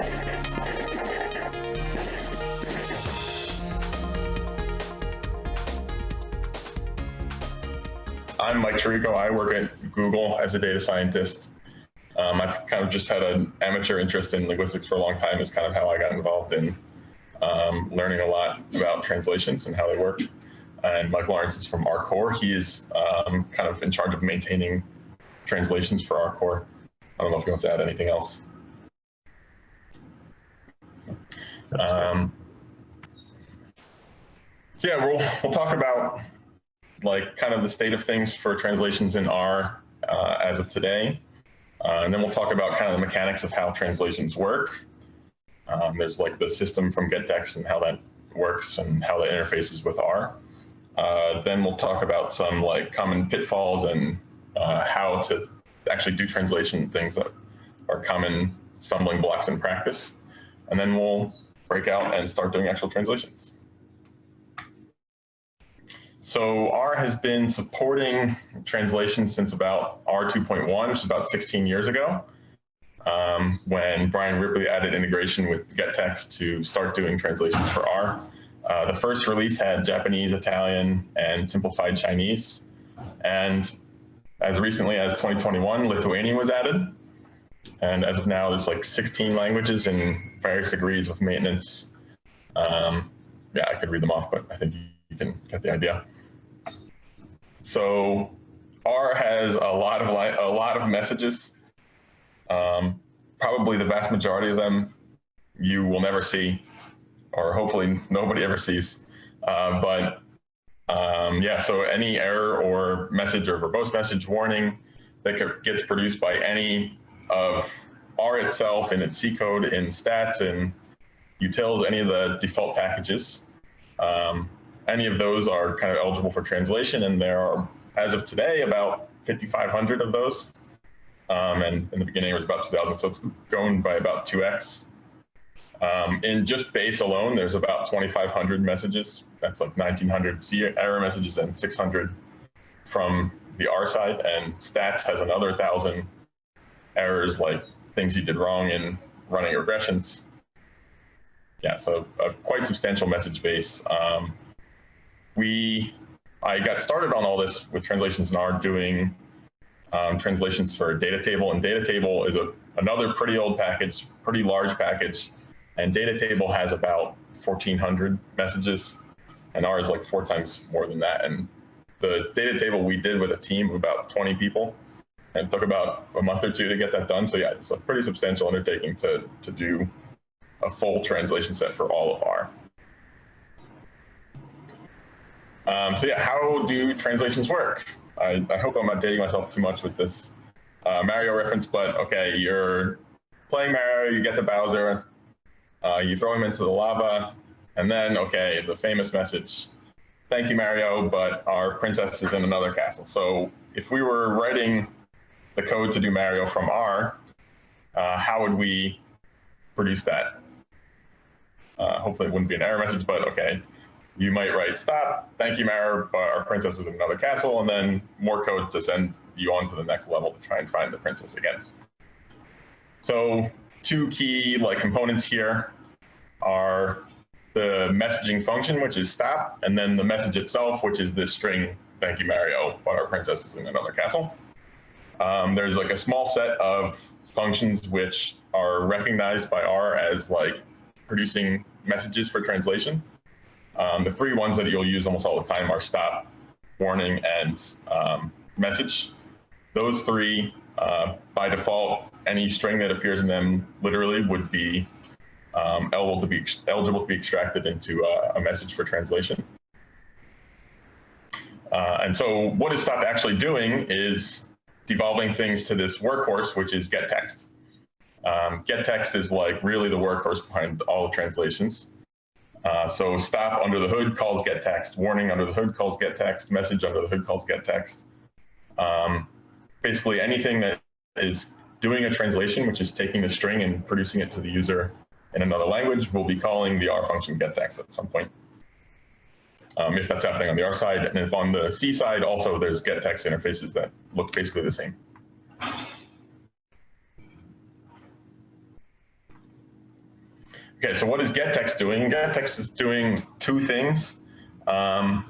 I'm Mike Chirico. I work at Google as a data scientist. Um, I've kind of just had an amateur interest in linguistics for a long time is kind of how I got involved in um, learning a lot about translations and how they work. And Mike Lawrence is from R-Core. He is um, kind of in charge of maintaining translations for R-Core. I don't know if he wants to add anything else. Um, so yeah, we'll, we'll talk about like kind of the state of things for translations in R uh, as of today. Uh, and then we'll talk about kind of the mechanics of how translations work. Um, there's like the system from gettext and how that works and how that interfaces with R. Uh, then we'll talk about some like common pitfalls and uh, how to actually do translation things that are common stumbling blocks in practice. And then we'll break out and start doing actual translations. So R has been supporting translation since about R 2.1, which is about 16 years ago, um, when Brian Ripley added integration with gettext to start doing translations for R. Uh, the first release had Japanese, Italian, and simplified Chinese. And as recently as 2021, Lithuanian was added. And as of now, there's like 16 languages in various degrees of maintenance. Um, yeah, I could read them off, but I think you can get the idea. So R has a lot of a lot of messages. Um, probably the vast majority of them you will never see, or hopefully nobody ever sees. Uh, but um, yeah, so any error or message or verbose message warning that gets produced by any of R itself in its C code, in stats, and utils, any of the default packages. Um, any of those are kind of eligible for translation, and there are, as of today, about 5,500 of those. Um, and in the beginning, it was about 2,000, so it's grown by about 2x. Um, in just base alone, there's about 2,500 messages. That's like 1,900 C error messages and 600 from the R side. And stats has another 1,000 errors, like things you did wrong in running regressions. Yeah, so a quite substantial message base. Um, we, I got started on all this with translations in R doing um, translations for data table, and data table is a, another pretty old package, pretty large package, and data table has about 1,400 messages, and R is like four times more than that. And the data table we did with a team of about 20 people, and took about a month or two to get that done. So yeah, it's a pretty substantial undertaking to, to do a full translation set for all of R. Um, so yeah, how do translations work? I, I, hope I'm not dating myself too much with this uh, Mario reference, but okay, you're playing Mario, you get the Bowser, uh, you throw him into the lava, and then, okay, the famous message, thank you, Mario, but our princess is in another castle. So if we were writing the code to do Mario from R, uh, how would we produce that? Uh, hopefully it wouldn't be an error message, but okay, you might write stop, thank you, Mara, but our princess is in another castle, and then more code to send you on to the next level to try and find the princess again. So two key like components here are the messaging function, which is stop, and then the message itself, which is this string, thank you, Mario, but our princess is in another castle. Um, there's like a small set of functions which are recognized by R as like producing messages for translation. Um, the three ones that you'll use almost all the time are stop, warning, and um, message. Those three, uh, by default, any string that appears in them literally would be um, eligible to be eligible to be extracted into uh, a message for translation. Uh, and so what is stop actually doing is devolving things to this workhorse, which is gettext. Um, gettext is like really the workhorse behind all the translations. Uh, so stop under the hood calls gettext, warning under the hood calls gettext, message under the hood calls gettext. Um, basically anything that is doing a translation, which is taking the string and producing it to the user in another language, will be calling the R function gettext at some point. Um, if that's happening on the R side, and if on the C side, also there's gettext interfaces that look basically the same. Okay, so what is gettext doing? Gettext is doing two things. Um,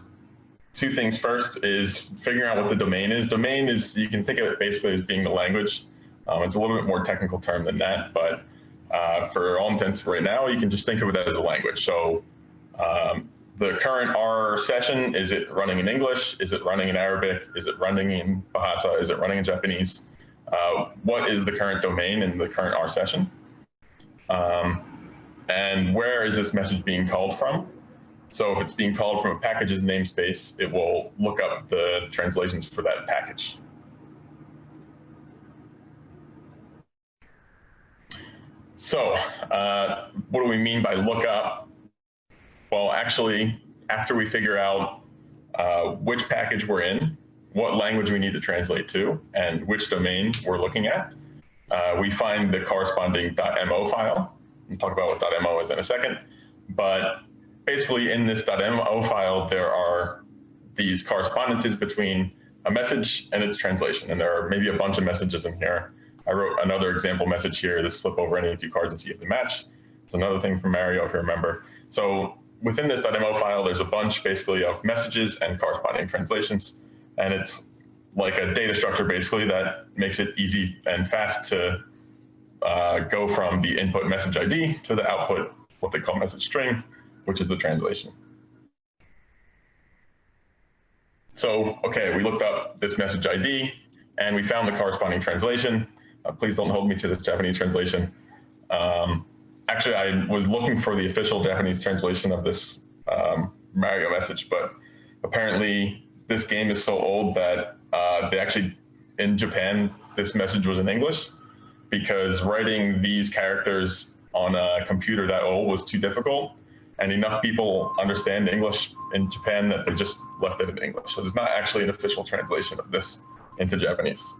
two things. First is figuring out what the domain is. Domain is, you can think of it basically as being the language. Um, it's a little bit more technical term than that, but uh, for all intents right now, you can just think of it as a language. So um, the current R session, is it running in English? Is it running in Arabic? Is it running in Bahasa? Is it running in Japanese? Uh, what is the current domain in the current R session? Um, and where is this message being called from? So if it's being called from a package's namespace, it will look up the translations for that package. So uh, what do we mean by lookup? Well, actually, after we figure out uh, which package we're in, what language we need to translate to, and which domain we're looking at, uh, we find the corresponding .mo file. We'll talk about what .mo is in a second. But basically in this .mo file, there are these correspondences between a message and its translation. And there are maybe a bunch of messages in here I wrote another example message here. This flip over any two cards and see if they match. It's another thing from Mario, if you remember. So within this .mo file, there's a bunch basically of messages and corresponding translations. And it's like a data structure basically that makes it easy and fast to uh, go from the input message ID to the output, what they call message string, which is the translation. So, okay, we looked up this message ID and we found the corresponding translation. Uh, please don't hold me to this Japanese translation. Um, actually, I was looking for the official Japanese translation of this um, Mario message, but apparently this game is so old that uh, they actually, in Japan, this message was in English because writing these characters on a computer that old was too difficult and enough people understand English in Japan that they just left it in English. So there's not actually an official translation of this into Japanese.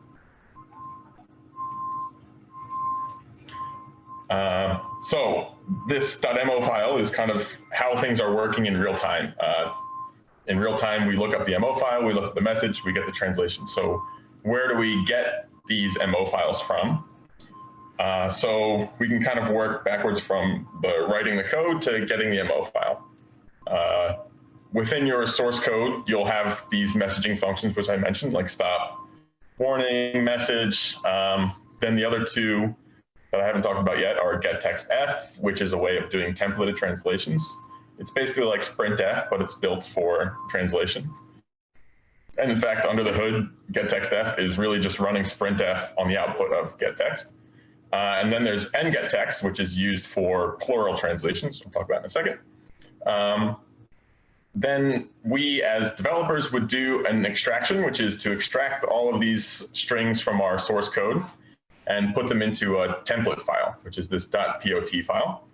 Uh, so this .mo file is kind of how things are working in real time. Uh, in real time, we look up the MO file, we look at the message, we get the translation. So where do we get these MO files from? Uh, so we can kind of work backwards from the writing the code to getting the MO file. Uh, within your source code, you'll have these messaging functions, which I mentioned, like stop, warning, message. Um, then the other two that I haven't talked about yet are getTextF, which is a way of doing templated translations. It's basically like sprintf, but it's built for translation. And in fact, under the hood, getTextF is really just running sprintf on the output of getText. Uh, and then there's ngettext, which is used for plural translations. We'll talk about in a second. Um, then we as developers would do an extraction, which is to extract all of these strings from our source code and put them into a template file, which is this .pot file.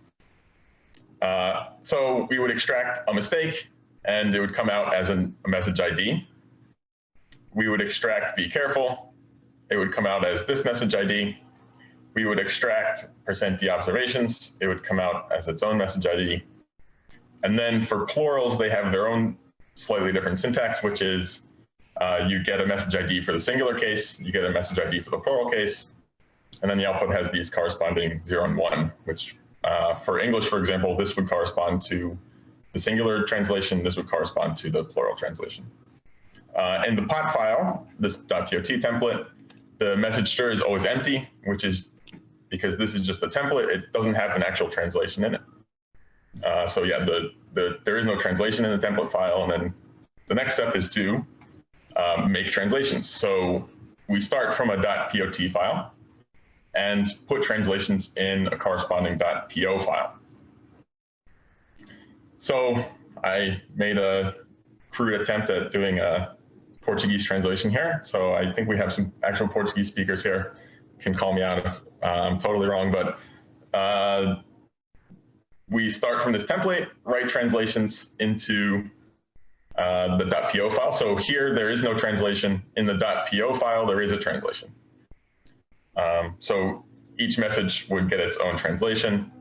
Uh, so we would extract a mistake, and it would come out as an, a message ID. We would extract be careful. It would come out as this message ID. We would extract percent %d observations. It would come out as its own message ID. And then for plurals, they have their own slightly different syntax, which is uh, you get a message ID for the singular case, you get a message ID for the plural case, and then the output has these corresponding zero and one, which uh, for English, for example, this would correspond to the singular translation, this would correspond to the plural translation. Uh, in the pot file, this .pot template, the message stir is always empty, which is because this is just a template. It doesn't have an actual translation in it. Uh, so yeah, the, the, there is no translation in the template file. And then the next step is to um, make translations. So we start from a .pot file and put translations in a corresponding .po file. So I made a crude attempt at doing a Portuguese translation here. So I think we have some actual Portuguese speakers here. Can call me out if uh, I'm totally wrong, but uh, we start from this template, write translations into uh, the .po file. So here there is no translation. In the .po file, there is a translation. Um, so each message would get its own translation.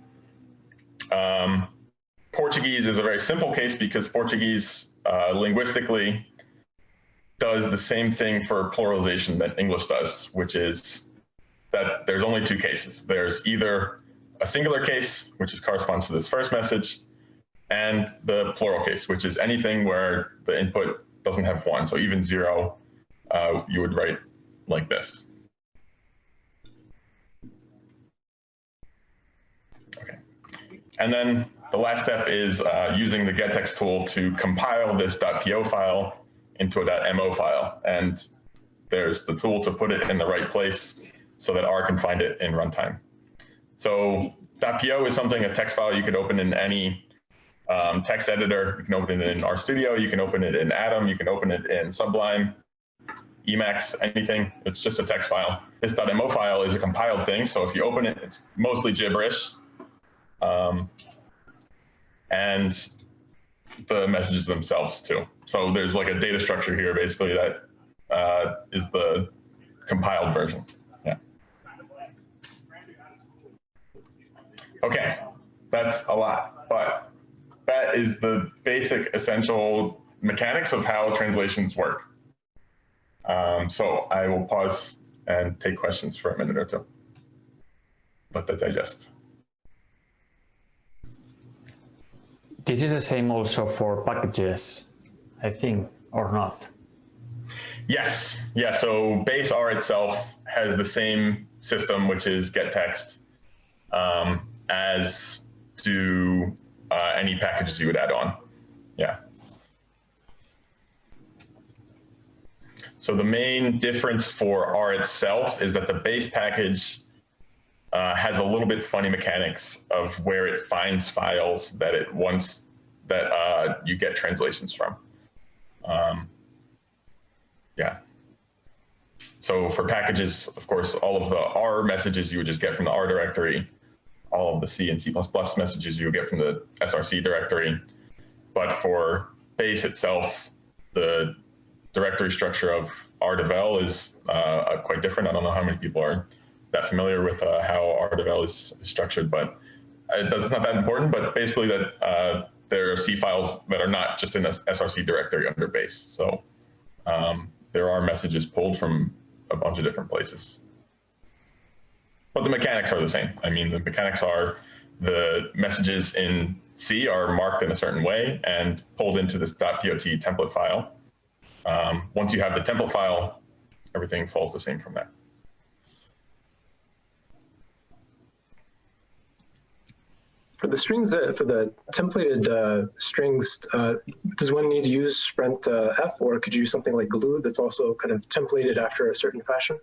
Um, Portuguese is a very simple case because Portuguese uh, linguistically does the same thing for pluralization that English does, which is that there's only two cases. There's either a singular case, which is corresponds to this first message, and the plural case, which is anything where the input doesn't have one. So even zero, uh, you would write like this. Okay. And then the last step is uh, using the gettext tool to compile this .po file into a .mo file. And there's the tool to put it in the right place so that R can find it in runtime. So .po is something, a text file you can open in any um, text editor. You can open it in RStudio, you can open it in Atom, you can open it in Sublime, Emacs, anything. It's just a text file. This .mo file is a compiled thing, so if you open it, it's mostly gibberish. Um, and the messages themselves too. So there's like a data structure here basically that uh, is the compiled version. Yeah. Okay, that's a lot, but that is the basic essential mechanics of how translations work. Um, so I will pause and take questions for a minute or two. Let that digest. This is the same also for packages, I think, or not? Yes. Yeah. So base R itself has the same system, which is get text, um, as do uh, any packages you would add on. Yeah. So the main difference for R itself is that the base package uh, has a little bit funny mechanics of where it finds files that it wants that uh, you get translations from. Um, yeah. So for packages, of course, all of the R messages you would just get from the R directory, all of the C and C++ messages you would get from the SRC directory. But for base itself, the directory structure of RDevel is uh, quite different. I don't know how many people are that familiar with uh, how RDevel is structured, but that's not that important. But basically, that uh, there are C files that are not just in a SRC directory under base. So um, there are messages pulled from a bunch of different places. But the mechanics are the same. I mean, the mechanics are the messages in C are marked in a certain way and pulled into this .pot template file. Um, once you have the template file, everything falls the same from there. For the strings, uh, for the templated uh, strings, uh, does one need to use Sprint uh, F or could you use something like glue that's also kind of templated after a certain fashion?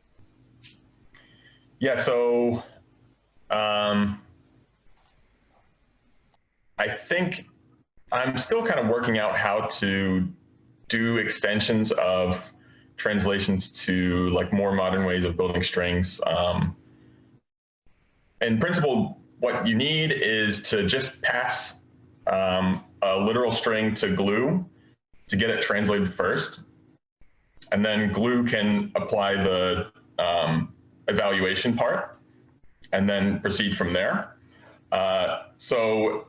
Yeah, so um, I think I'm still kind of working out how to do extensions of translations to like more modern ways of building strings. Um, in principle, what you need is to just pass um, a literal string to glue to get it translated first. And then glue can apply the um, evaluation part and then proceed from there. Uh, so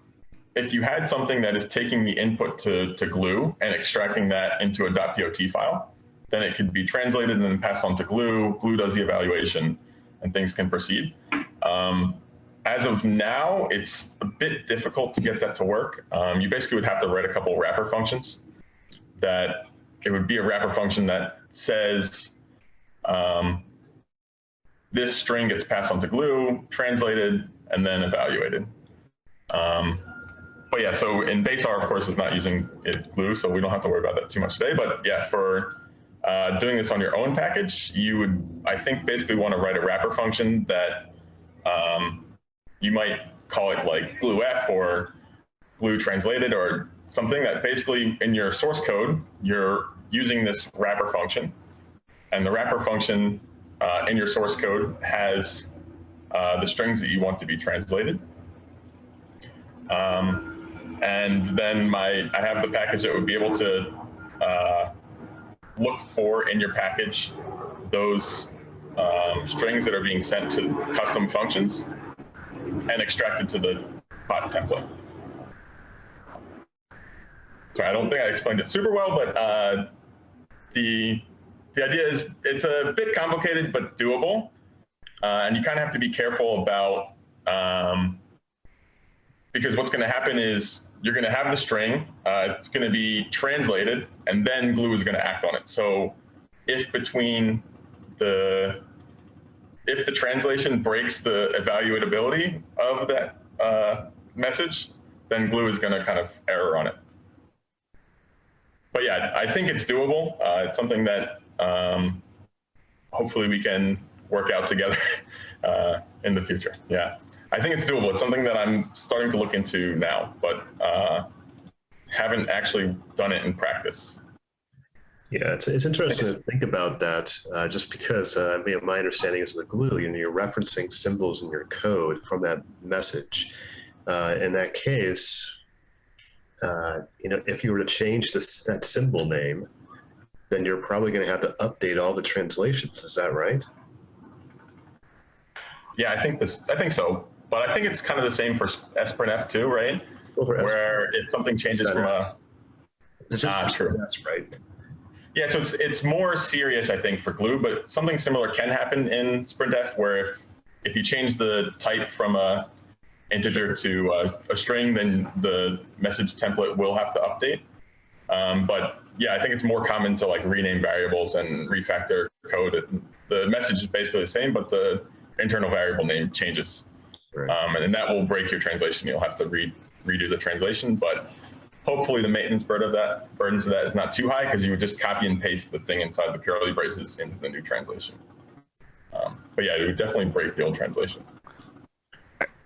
if you had something that is taking the input to, to glue and extracting that into a .pot file, then it could be translated and then passed on to glue. Glue does the evaluation and things can proceed. Um, as of now, it's a bit difficult to get that to work. Um, you basically would have to write a couple wrapper functions that it would be a wrapper function that says um, this string gets passed on to glue, translated, and then evaluated. Um, but yeah, so in base R, of course, is not using it glue, so we don't have to worry about that too much today. But yeah, for uh, doing this on your own package, you would, I think, basically want to write a wrapper function that um, you might call it like glue F or glue translated or something that basically in your source code, you're using this wrapper function. And the wrapper function uh, in your source code has uh, the strings that you want to be translated. Um, and then my I have the package that would be able to uh, look for in your package those um, strings that are being sent to custom functions and extracted to the pot template. So I don't think I explained it super well, but uh, the the idea is it's a bit complicated but doable, uh, and you kind of have to be careful about Um, because what's going to happen is you're going to have the string, uh, it's going to be translated, and then glue is going to act on it. So if between the if the translation breaks the evaluatability of that uh, message, then glue is going to kind of error on it. But yeah, I think it's doable. Uh, it's something that um, hopefully we can work out together uh, in the future. Yeah, I think it's doable. It's something that I'm starting to look into now, but uh, haven't actually done it in practice. Yeah, it's, it's interesting to think about that uh, just because uh, I mean, my understanding is with glue, you know, you're referencing symbols in your code from that message. Uh, in that case, uh, you know, if you were to change this, that symbol name, then you're probably going to have to update all the translations. Is that right? Yeah, I think this. I think so, but I think it's kind of the same for SprintF too, right? Well, Where if something changes from a It's just Ah, true. that's right. Yeah, so it's it's more serious, I think, for glue, but something similar can happen in SprintF, where if if you change the type from a integer to a, a string, then the message template will have to update. Um, but yeah, I think it's more common to like rename variables and refactor code. The message is basically the same, but the internal variable name changes. Right. Um, and, that will break your translation. You'll have to re redo the translation, but hopefully the maintenance burden of that burdens of that is not too high because you would just copy and paste the thing inside the curly braces into the new translation. Um, but yeah, it would definitely break the old translation.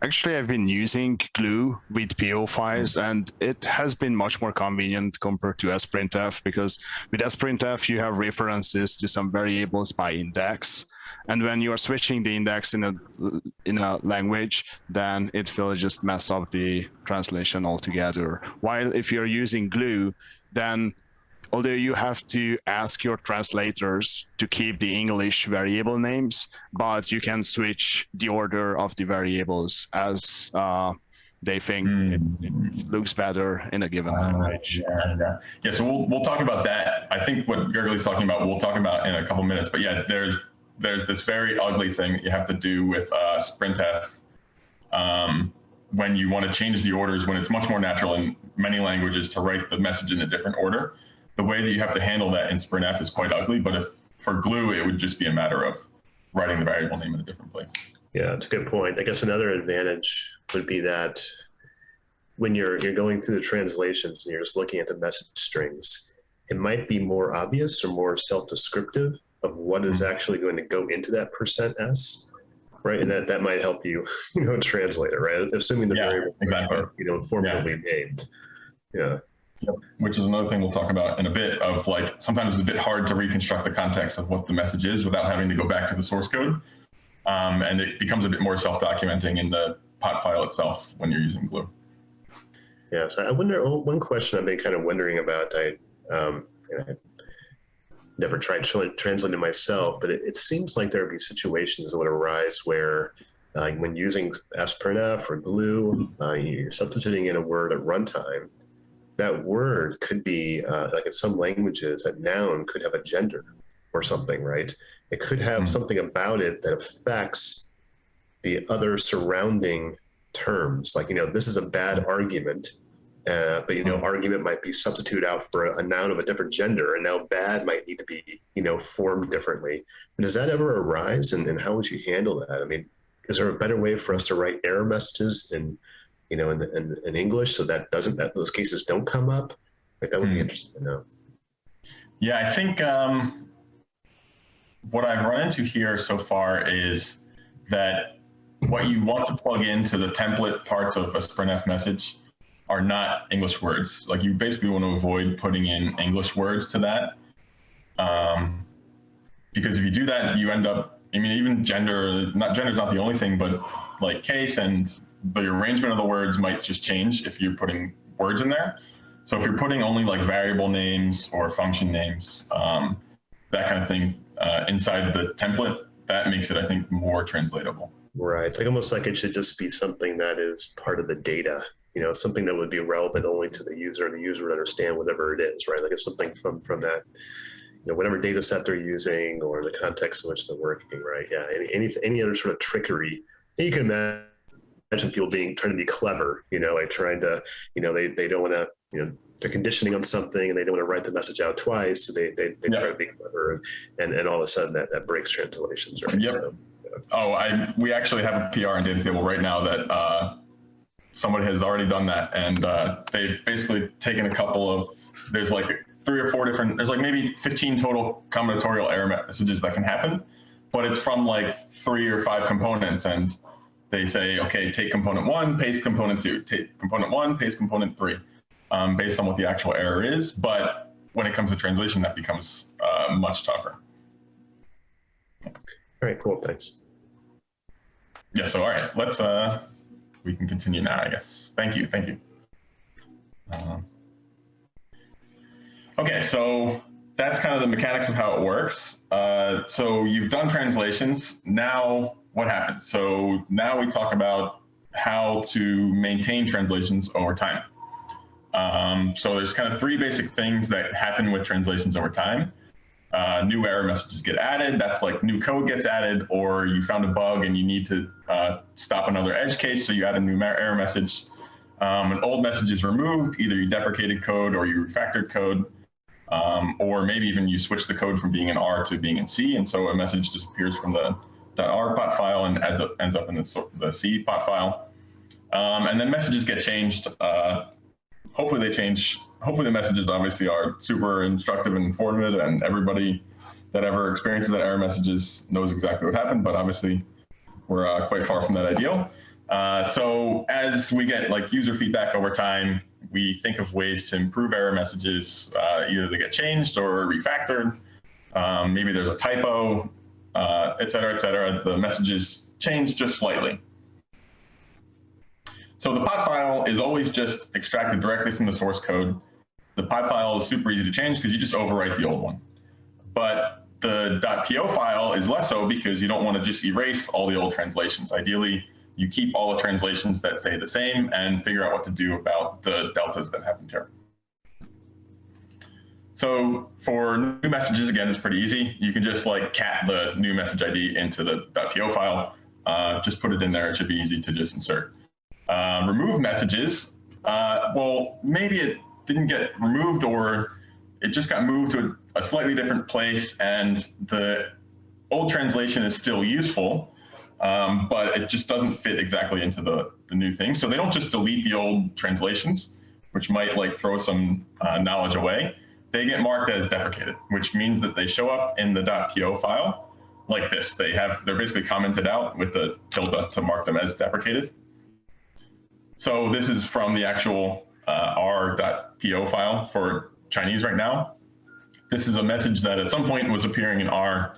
Actually, I've been using Glue with PO files, and it has been much more convenient compared to sprintf because with sprintf you have references to some variables by index, and when you are switching the index in a in a language, then it will just mess up the translation altogether. While if you're using Glue, then although you have to ask your translators to keep the English variable names, but you can switch the order of the variables as uh, they think Hmm. it, it looks better in a given language. Yeah, yeah. Yeah, so we'll, we'll talk about that. I think what Gergely's talking about, we'll talk about in a couple minutes. But yeah, there's there's this very ugly thing that you have to do with uh, sprintf um, when you want to change the orders when it's much more natural in many languages to write the message in a different order. The way that you have to handle that in sprintf is quite ugly. But if for glue, it would just be a matter of writing the variable name in a different place. Yeah, it's a good point. I guess another advantage would be that when you're you're going through the translations and you're just looking at the message strings, it might be more obvious or more self-descriptive of what is actually going to go into that percent s, right? And that that might help you, you know, translate it, right? Assuming the Yeah, variable exactly. are, you know, formally named. Yeah. Yep. which is another thing we'll talk about in a bit of like sometimes it's a bit hard to reconstruct the context of what the message is without having to go back to the source code um, and it becomes a bit more self-documenting in the pot file itself when you're using glue Yeah, so I wonder. one question I've been kind of wondering about. I, um, I never tried tra- translating myself, but it, it seems like there would be situations that would arise where, uh, when using sprintf or Glue, uh, you're substituting in a word at runtime. That word could be uh, like in some languages, that noun could have a gender or something, right? It could have Mhm. something about it that affects the other surrounding terms. Like, you know, this is a bad argument, uh, but, you know, argument might be substitute out for a, a noun of a different gender, and now bad might need to be, you know, formed differently. Does that ever arise, and, and how would you handle that? I mean, is there a better way for us to write error messages in, you know, in, in, in English so that doesn't that those cases don't come up? Like that would be Hmm. interesting to know. yeah i think um, what i've run into here so far is that what you want to plug into the template parts of a sprintf message are not english words like you basically want to avoid putting in english words to that um, because if you do that, you end up. I mean, even gender. Not gender is not the only thing, but like case and the arrangement of the words might just change if you're putting words in there. So if you're putting only like variable names or function names, um, that kind of thing uh, inside the template, that makes it, I think, more translatable. Right. It's like almost like it should just be something that is part of the data, you know, something that would be relevant only to the user and the user would understand whatever it is, right? Like it's something from from that, you know, whatever data set they're using or the context in which they're working, right? Yeah. Any any, any other sort of trickery you can imagine people being trying to be clever, you know, like trying to, you know, they, they don't want to, you know, they're conditioning on something and they don't want to write the message out twice. So they, they, they Yeah. try to be clever and, and, and all of a sudden that, that breaks translations, right? Yep. So, Oh, I we actually have a PR and data table right now that uh, somebody has already done that, and uh, they've basically taken a couple of there's like three or four different there's like maybe 15 total combinatorial error messages that can happen, but it's from like three or five components, and they say okay, take component one, paste component two, take component one, paste component three, um, based on what the actual error is. But when it comes to translation, that becomes uh, much tougher. all right, cool. Thanks. Yeah, so all right, let's uh we can continue now, I guess. Thank you, thank you. Um, okay, so that's kind of the mechanics of how it works. Uh, so you've done translations. Now what happens? So now we talk about how to maintain translations over time. Um, so there's kind of three basic things that happen with translations over time uh, new error messages get added. That's like new code gets added, or you found a bug and you need to uh, stop another edge case, so you add a new error message. Um, an old message is removed, either you deprecated code or you refactored code, um, or maybe even you switch the code from being in R to being in C, and so a message disappears from the .r pot file and ends up, ends up in the, the C pot file. Um, and then messages get changed. Uh, hopefully they change. Hopefully the messages obviously are super instructive and informative, and everybody that ever experiences that error messages knows exactly what happened. But obviously, we're uh, quite far from that ideal. Uh, so as we get like user feedback over time, we think of ways to improve error messages. Uh, either they get changed or refactored. Um, maybe there's a typo, uh, et cetera, et cetera. The messages change just slightly. So the pot file is always just extracted directly from the source code. The pot file is super easy to change because you just overwrite the old one. But the .po file is less so because you don't want to just erase all the old translations. Ideally, you keep all the translations that say the same and figure out what to do about the deltas that happened here. So for new messages, again, it's pretty easy. You can just like cat the new message ID into the .po file. Uh, just put it in there. It should be easy to just insert. Uh, remove messages. Uh, well, maybe it didn't get removed or it just got moved to a, a slightly different place and the old translation is still useful, um, but it just doesn't fit exactly into the, the new thing. So they don't just delete the old translations, which might like throw some uh, knowledge away. They get marked as deprecated, which means that they show up in the .po file like this. They have, they're basically commented out with the tilde to mark them as deprecated. So this is from the actual uh, r.po file for Chinese right now. This is a message that at some point was appearing in R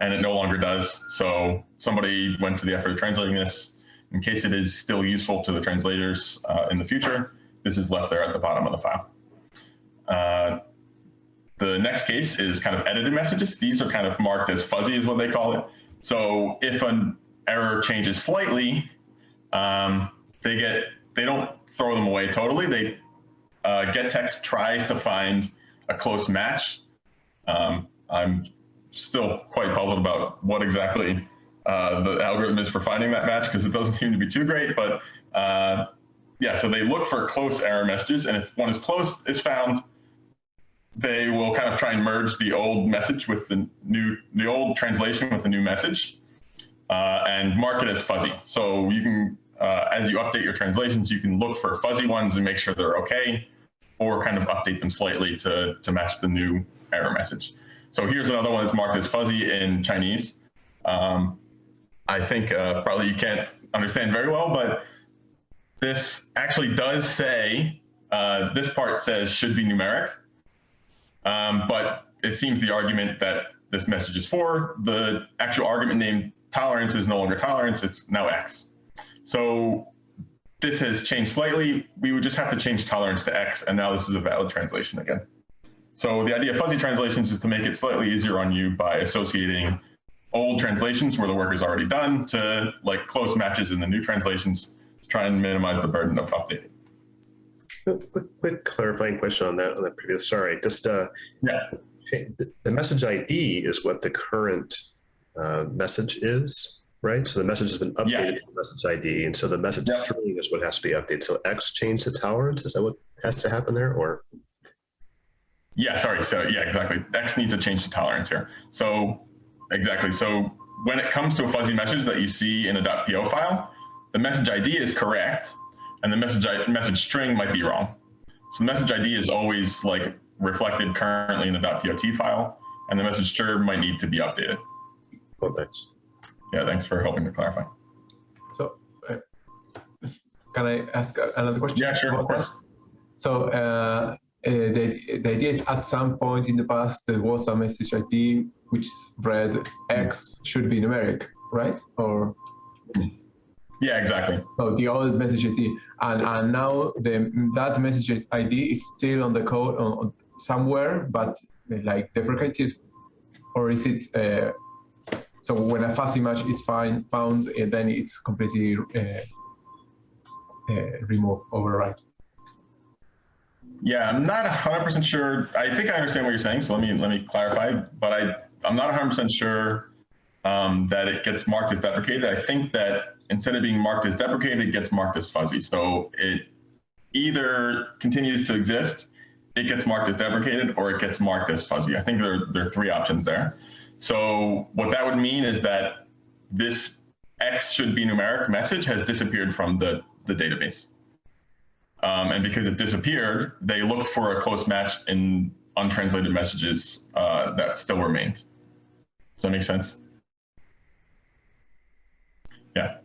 and it no longer does. So somebody went to the effort of translating this. In case it is still useful to the translators uh, in the future, this is left there at the bottom of the file. Uh, the next case is kind of edited messages. These are kind of marked as fuzzy is what they call it. So if an error changes slightly, um, they get they don't throw them away totally. They uh, gettext tries to find a close match. Um, I'm still quite puzzled about what exactly uh, the algorithm is for finding that match because it doesn't seem to be too great. But uh, yeah, so they look for close error messages, and if one is close is found, they will kind of try and merge the old message with the new, the old translation with the new message, uh, and mark it as fuzzy. So you can uh, as you update your translations, you can look for fuzzy ones and make sure they're okay, or kind of update them slightly to, to match the new error message. So here's another one that's marked as fuzzy in Chinese. Um, I think uh, probably you can't understand very well, but this actually does say, uh, this part says should be numeric, um, but it seems the argument that this message is for, the actual argument named tolerance is no longer tolerance, it's now X. So this has changed slightly. We would just have to change tolerance to X, and now this is a valid translation again. So the idea of fuzzy translations is to make it slightly easier on you by associating old translations where the work is already done to like close matches in the new translations to try and minimize the burden of updating. Quick, quick clarifying question on that on that previous. Sorry, just uh, Yeah. the, the message ID is what the current uh, message is. Right? So the message has been updated Yeah. to the message ID, and so the message Yeah. string is what has to be updated. So X changed the tolerance. Is that what has to happen there, or Yeah, sorry. So yeah, exactly. X needs to change the tolerance here. So exactly. So when it comes to a fuzzy message that you see in a .po file, the message ID is correct, and the message message string might be wrong. So the message ID is always like reflected currently in the .pot file, and the message string might need to be updated. oh, thanks. Yeah, thanks for helping to clarify. So, uh, can I ask another question? Yeah, sure, of course. So, uh, uh, the, the idea is at some point in the past there was a message ID which read X should be numeric, right? Or Yeah, exactly. So the old message ID, and and now the that message ID is still on the code on, on somewhere, but like deprecated, or is it? Uh, so when a fuzzy match is find, found, uh, then it's completely uh, uh, removed, override. Yeah, I'm not 100% sure. I think I understand what you're saying, so let me let me clarify. But I I'm not 100% sure um, that it gets marked as deprecated. I think that instead of being marked as deprecated, it gets marked as fuzzy. So it either continues to exist, it gets marked as deprecated, or it gets marked as fuzzy. I think there there are three options there. So what that would mean is that this X should be numeric message has disappeared from the the database. Um, and because it disappeared, they looked for a close match in untranslated messages uh, that still remained. Does that make sense? Yeah.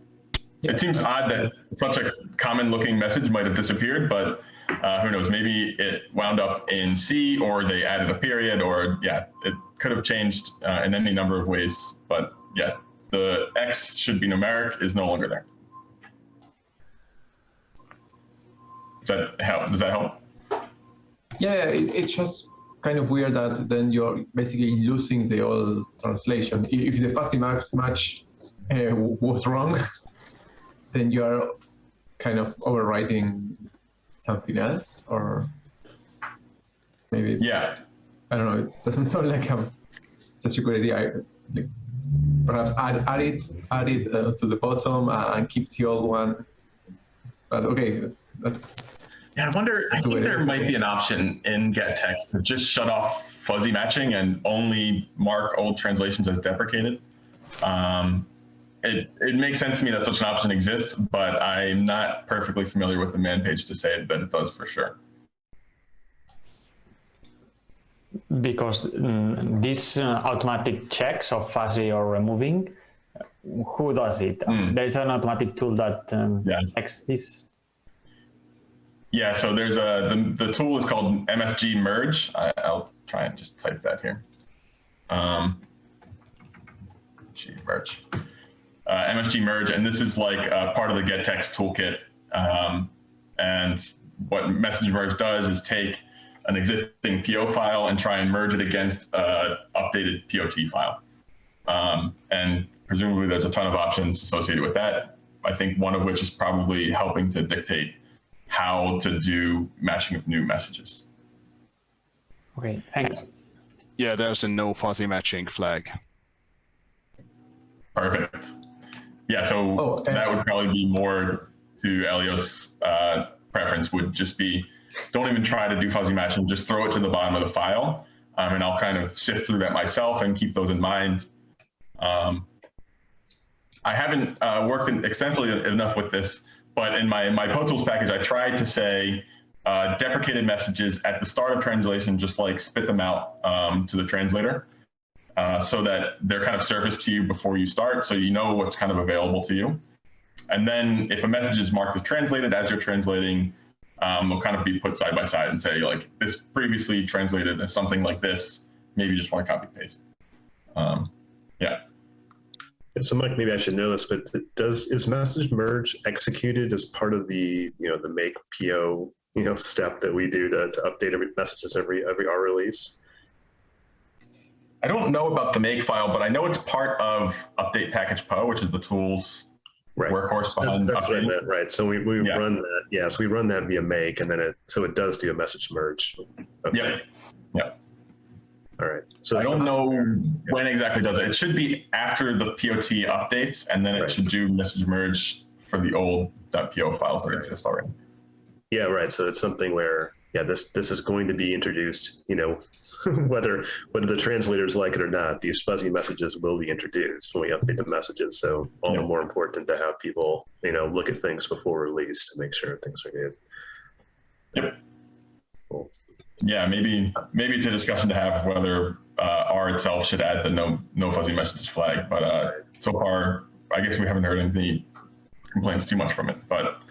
It seems odd that such a common looking message might have disappeared, but uh, who knows? Maybe it wound up in C or they added a period or yeah, it could have changed uh, in any number of ways. But yeah, the X should be numeric is no longer there. Does that help? Does that help? Yeah, it, it's just kind of weird that then you're basically losing the old translation. If, if the fuzzy match, match uh, was wrong, then you are kind of overwriting something else, or maybe Yeah. I don't know. It doesn't sound like a, such a good idea. I, like, perhaps add, add it, add it uh, to the bottom uh, and keep the old one. But okay, that's Yeah, I wonder. I That's the way think there might be an option in getText to just shut off fuzzy matching and only mark old translations as deprecated. Um, it it makes sense to me that such an option exists, but I'm not perfectly familiar with the man page to say that it does for sure. because mm, these uh, automatic checks of fuzzy or removing, who does it? Hmm. There is an automatic tool that um, Yeah. checks this. Yeah, so there's a the, the tool is called MSG merge. I, I'll try and just type that here. Um, G merge, uh, MSG merge, and this is like uh, part of the getText toolkit. Um, and what message merge does is take an existing PO file and try and merge it against an updated POT file. Um, and presumably there's a ton of options associated with that. I think one of which is probably helping to dictate how to do matching of new messages. Okay, thanks. Yeah, there's a no fuzzy matching flag. Perfect. Yeah, so Oh, and- that would probably be more to Elios' uh, preference would just be don't even try to do fuzzy matching, just throw it to the bottom of the file. Um, and I'll kind of sift through that myself and keep those in mind. Um, I haven't uh, worked in extensively enough with this, but in my, my potools package, I tried to say uh, deprecated messages at the start of translation, just like spit them out um, to the translator uh, so that they're kind of surfaced to you before you start, so you know what's kind of available to you. And then if a message is marked as translated as you're translating, um, they'll kind of be put side by side and say like this previously translated as something like this. Maybe you just want to copy paste. Um, yeah. So Mike, maybe I should know this, but does is message merge executed as part of the you know the make PO you know step that we do to, to update every messages every every R release? I don't know about the make file, but I know it's part of update package PO, which is the tools Right. workhorse That's, behind that's what I meant, right? So we, we Yeah. run that, yeah. So we run that via make, and then it so it does do a message merge. Okay. Yep. Yep. All right. So I don't know when exactly does it. It should be after the POT updates, and then it Right. should do message merge for the old .po files that exist already. Yeah, right. So it's something where, yeah, this this is going to be introduced. You know, whether whether the translators like it or not, these fuzzy messages will be introduced when we update the messages. So all the more important to have people, you know, look at things before release to make sure things are good. Yep. Cool. Yeah, maybe maybe it's a discussion to have whether uh, R itself should add the no no fuzzy messages flag. But uh, so far, I guess we haven't heard any complaints too much from it. But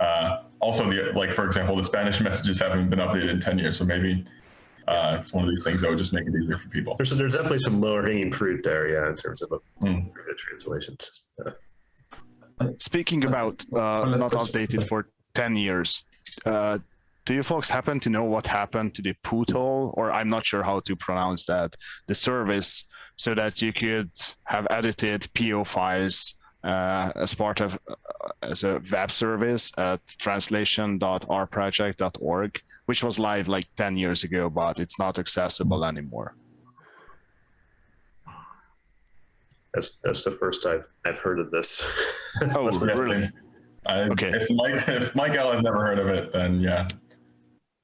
uh, also, the like for example, the Spanish messages haven't been updated in ten years, so maybe uh, it's one of these things that would just make it easier for people. There's there's definitely some lower hanging fruit there, yeah, in terms of Mm. translations. Yeah. Speaking about uh, not updated for 10 years, uh, do you folks happen to know what happened to the Pootle, or I'm not sure how to pronounce that, the service, so that you could have edited PO files uh, as part of uh, as a web service at translation.r-project.org, which was live like 10 years ago, but it's not accessible anymore. That's that's the first I've I've heard of this. Oh, Must be- Yes, really? I, Okay. If Mike if Mike L has never heard of it, then yeah.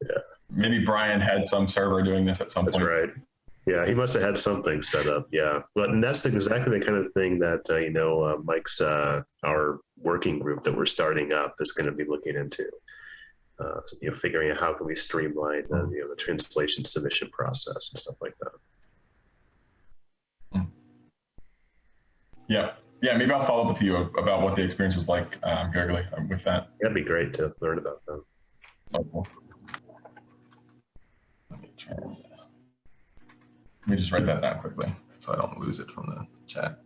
Yeah. Maybe Brian had some server doing this at some That's point. That's right. Yeah, he must have had something set up. Yeah, but and that's exactly the kind of thing that uh, you know uh, Mike's uh, our working group that we're starting up is going to be looking into. Uh, you know, figuring out how can we streamline the, you know the translation submission process and stuff like that. Yeah. Yeah, maybe I'll follow up with you about what the experience was like, um, uh, with that. That'd be great to learn about them. Let me try and- let me just write that down quickly so I don't lose it from the chat.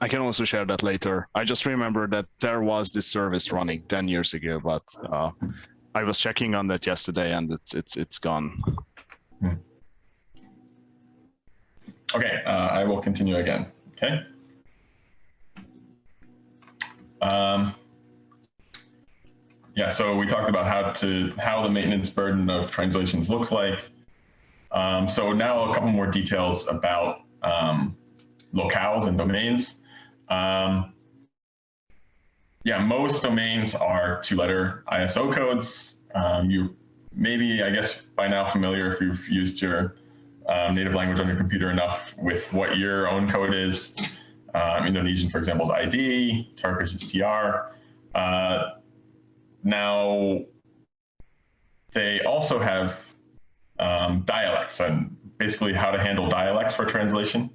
I can also share that later. I just remember that there was this service running 10 years ago, but uh, I was checking on that yesterday and it's it's it's gone. Okay, uh, I will continue again. Okay. Um, yeah, so we talked about how to how the maintenance burden of translations looks like. Um, so now a couple more details about um, locales and domains. Um, yeah, most domains are two-letter ISO codes. Um, you maybe, I guess, by now familiar if you've used your um, native language on your computer enough with what your own code is. Um, Indonesian, for example, is ID. Turkish is TR. Uh, now, they also have um, dialects and basically how to handle dialects for translation.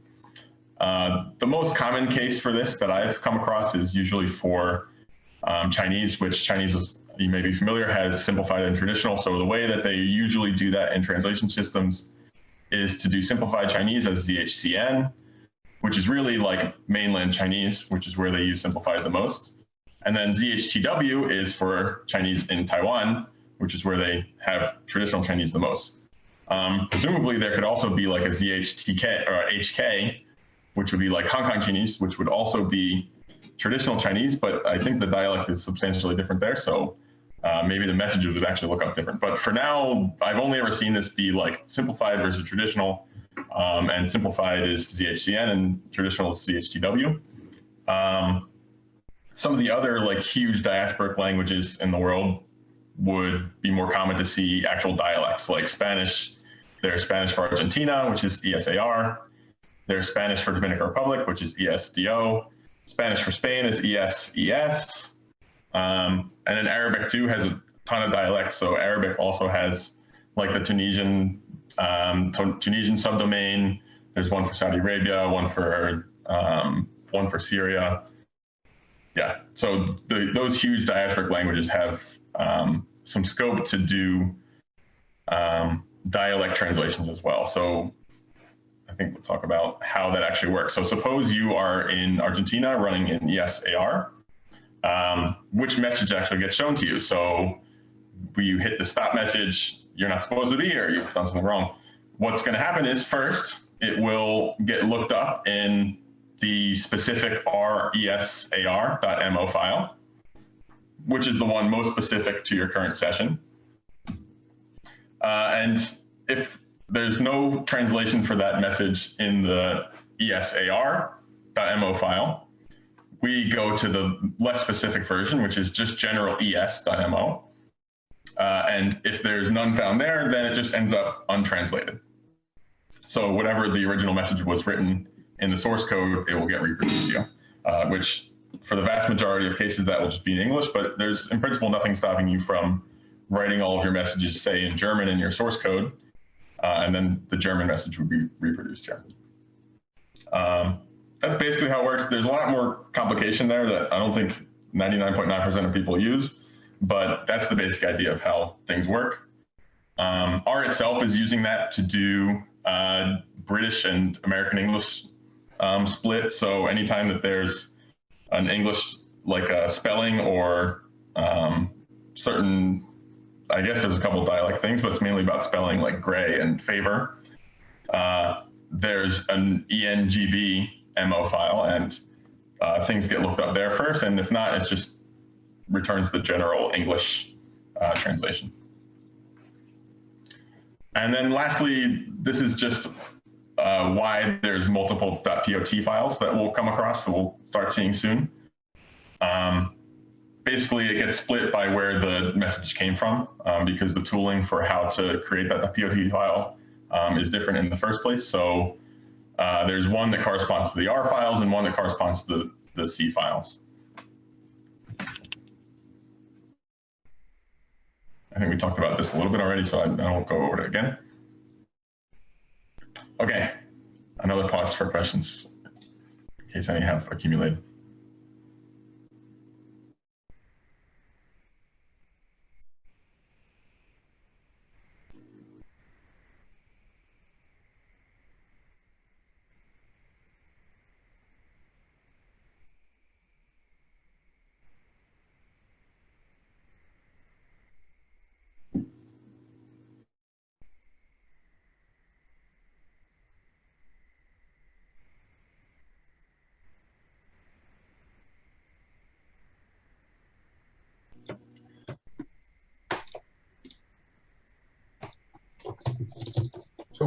Uh, the most common case for this that I've come across is usually for um, Chinese, which Chinese is, you may be familiar, has simplified and traditional. So the way that they usually do that in translation systems is to do simplified Chinese as ZHCN, which is really like mainland Chinese, which is where they use simplified the most. And then ZHTW is for Chinese in Taiwan, which is where they have traditional Chinese the most. Um, presumably, there could also be like a ZHTK or HK, which would be like Hong Kong Chinese, which would also be traditional Chinese, but I think the dialect is substantially different there. So uh, maybe the messages would actually look up different. But for now, I've only ever seen this be like simplified versus traditional, um, and simplified is ZHCN and traditional is ZHTW. Um, some of the other like huge diasporic languages in the world would be more common to see actual dialects like Spanish. There's Spanish for Argentina, which is ESAR. There's Spanish for Dominican Republic, which is ESDO. Spanish for Spain is ESES. Um, and then Arabic too has a ton of dialects. So Arabic also has like the Tunisian um, Tu- Tunisian subdomain. There's one for Saudi Arabia, one for um, one for Syria. Yeah. So those huge diasporic languages have um, some scope to do um, dialect translations as well. So I think we'll talk about how that actually works. So suppose you are in Argentina running in ESAR um, which message actually gets shown to you. So you hit the stop message, you're not supposed to be here, you've done something wrong. What's going to happen is first, it will get looked up in the specific resar.mo file. which is the one most specific to your current session. Uh, and if there's no translation for that message in the esar.mo file, we go to the less specific version, which is just general es.mo. Uh, and if there's none found there, then it just ends up untranslated. So whatever the original message was written in the source code, it will get reproduced here, uh, which for the vast majority of cases, that will just be in English, but there's in principle nothing stopping you from writing all of your messages, say in German in your source code, uh, and then the German message would be reproduced here. Um, that's basically how it works. There's a lot more complication there that I don't think 99.9% of people use, but that's the basic idea of how things work. Um, R itself is using that to do uh, British and American English um, split. So anytime that there's an English like a spelling or um, certain, I guess there's a couple dialect things, but it's mainly about spelling like gray and favor. Uh, there's an ENGB MO file and uh, things get looked up there first. And if not, it just returns the general English uh, translation. And then lastly, this is just uh, why there's multiple .pot files that we'll come across that we'll start seeing soon. Um, basically, it gets split by where the message came from um, because the tooling for how to create that .pot file um, is different in the first place. So uh, there's one that corresponds to the R files and one that corresponds to the, the C files. I think we talked about this a little bit already, so I, I won't go over it again. Okay, another pause for questions in case any have accumulated.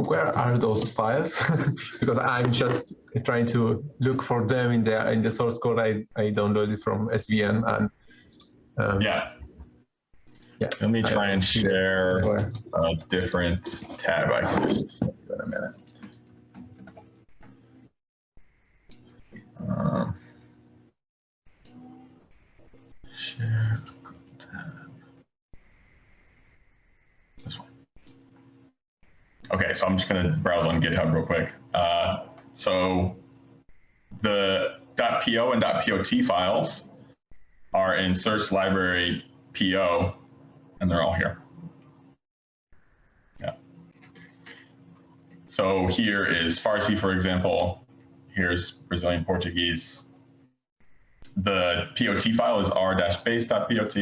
Where are those files? because I'm just trying to look for them in the in the source code I, I downloaded from SVN and um, yeah. Yeah. Let me try and share a different tab. I can just in a minute. Okay, so I'm just going to browse on GitHub real quick. Uh, so the .po and .pot files are in search library PO, and they're all here. Yeah. So here is Farsi, for example. Here's Brazilian Portuguese. The POT file is r-base.pot,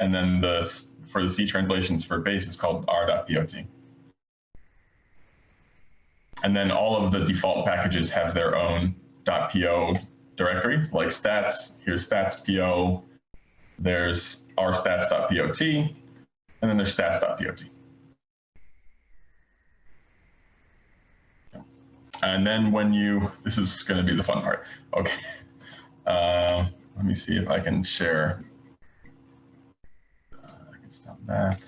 and then the for the C translations for base is called r.pot. And then all of the default packages have their own .po directory, like stats. Here's stats.po. There's rstats.pot, and then there's stats.pot. And then when you, this is going to be the fun part. Okay. Uh, let me see if I can share. Uh, I can stop that.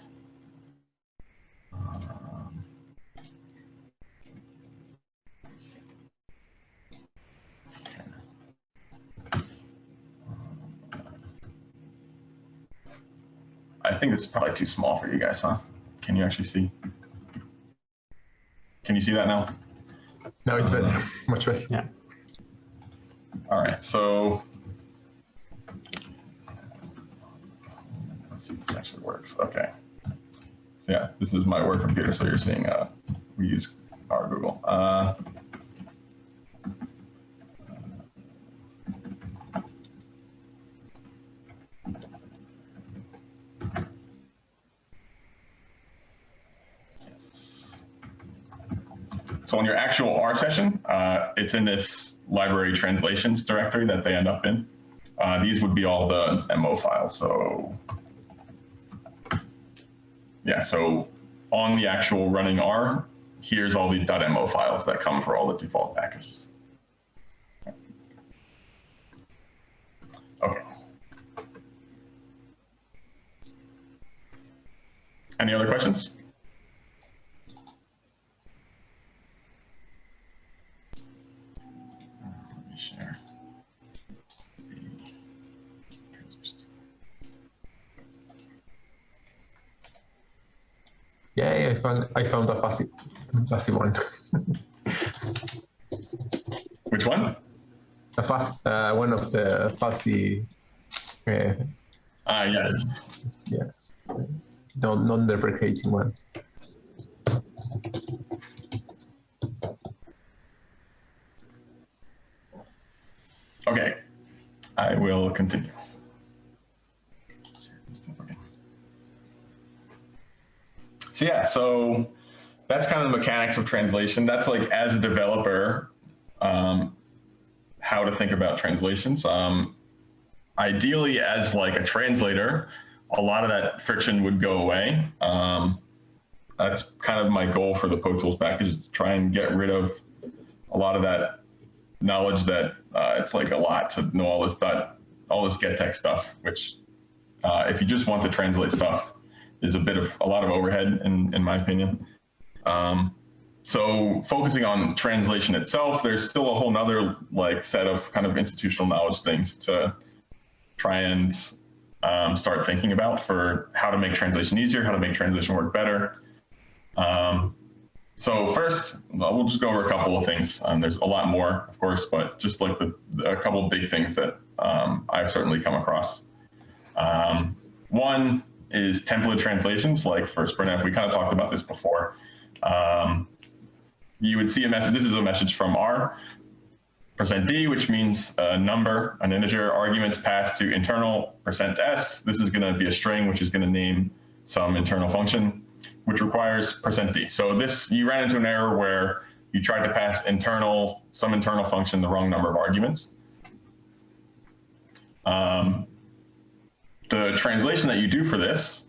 I think this is probably too small for you guys, huh? Can you actually see? Can you see that now? No, it's better. Much better. Yeah. All right, so let's see if this actually works. Okay. So yeah, this is my work computer, so you're seeing uh, we use our Google. Uh, So on your actual R session, uh, it's in this library translations directory that they end up in. uh, these would be all the MO files. So yeah, so on the actual running R, here's all the .mo files that come for all the default packages. Okay. Any other questions? Yeah, yeah, I found I found a fuzzy, fuzzy one. Which one? a fuzz, uh, one of the fuzzy. Uh, Ah, yes. yes, non non-deprecating ones. Okay, I will continue. So yeah, so that's kind of the mechanics of translation. That's like as a developer, um, how to think about translations. Um, ideally, as like a translator, a lot of that friction would go away. Um, that's kind of my goal for the potools package is to try and get rid of a lot of that knowledge that uh, it's like a lot to know all this dot, all this gettext stuff, which uh, if you just want to translate stuff is a bit of a lot of overhead in, in my opinion. Um, so focusing on translation itself, there's still a whole nother like set of kind of institutional knowledge things to try and um, start thinking about for how to make translation easier, how to make translation work better. Um, so first, we'll just go over a couple of things. Um, there's a lot more, of course, but just like the, the a couple of big things that um, I've certainly come across. Um, one is template translations, like for sprintf. We kind of talked about this before. Um, you would see a message. This is a message from R percent %d, which means a number, an integer, arguments passed to internal percent %s. This is going to be a string, which is going to name some internal function which requires percent %d. So this, you ran into an error where you tried to pass internal, some internal function, the wrong number of arguments. Um, the translation that you do for this,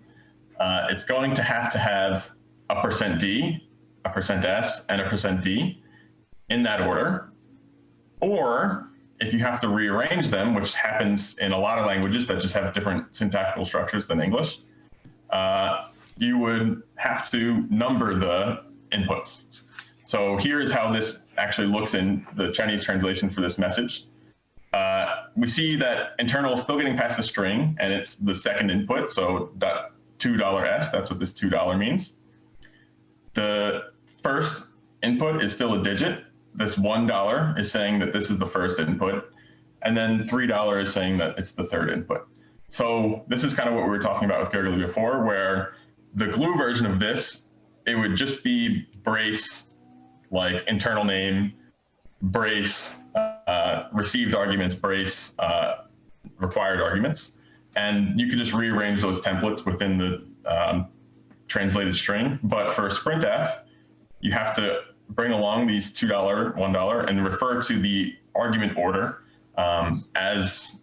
uh, it's going to have to have a percent D, a percent %s, and a percent %d in that order. Or if you have to rearrange them, which happens in a lot of languages that just have different syntactical structures than English, uh, you would have to number the inputs. So here's how this actually looks in the Chinese translation for this message. Uh, we see that internal is still getting past the string, and it's the second input, so $2s, that's what this $2 means. The first input is still a digit. This $1 is saying that this is the first input, and then $3 is saying that it's the third input. So this is kind of what we were talking about with Goerli before, where the glue version of this, it would just be brace, like internal name, brace, uh, received arguments, brace, uh, required arguments. And you can just rearrange those templates within the um, translated string. But for sprintf, you have to bring along these $2, $1, and refer to the argument order um, as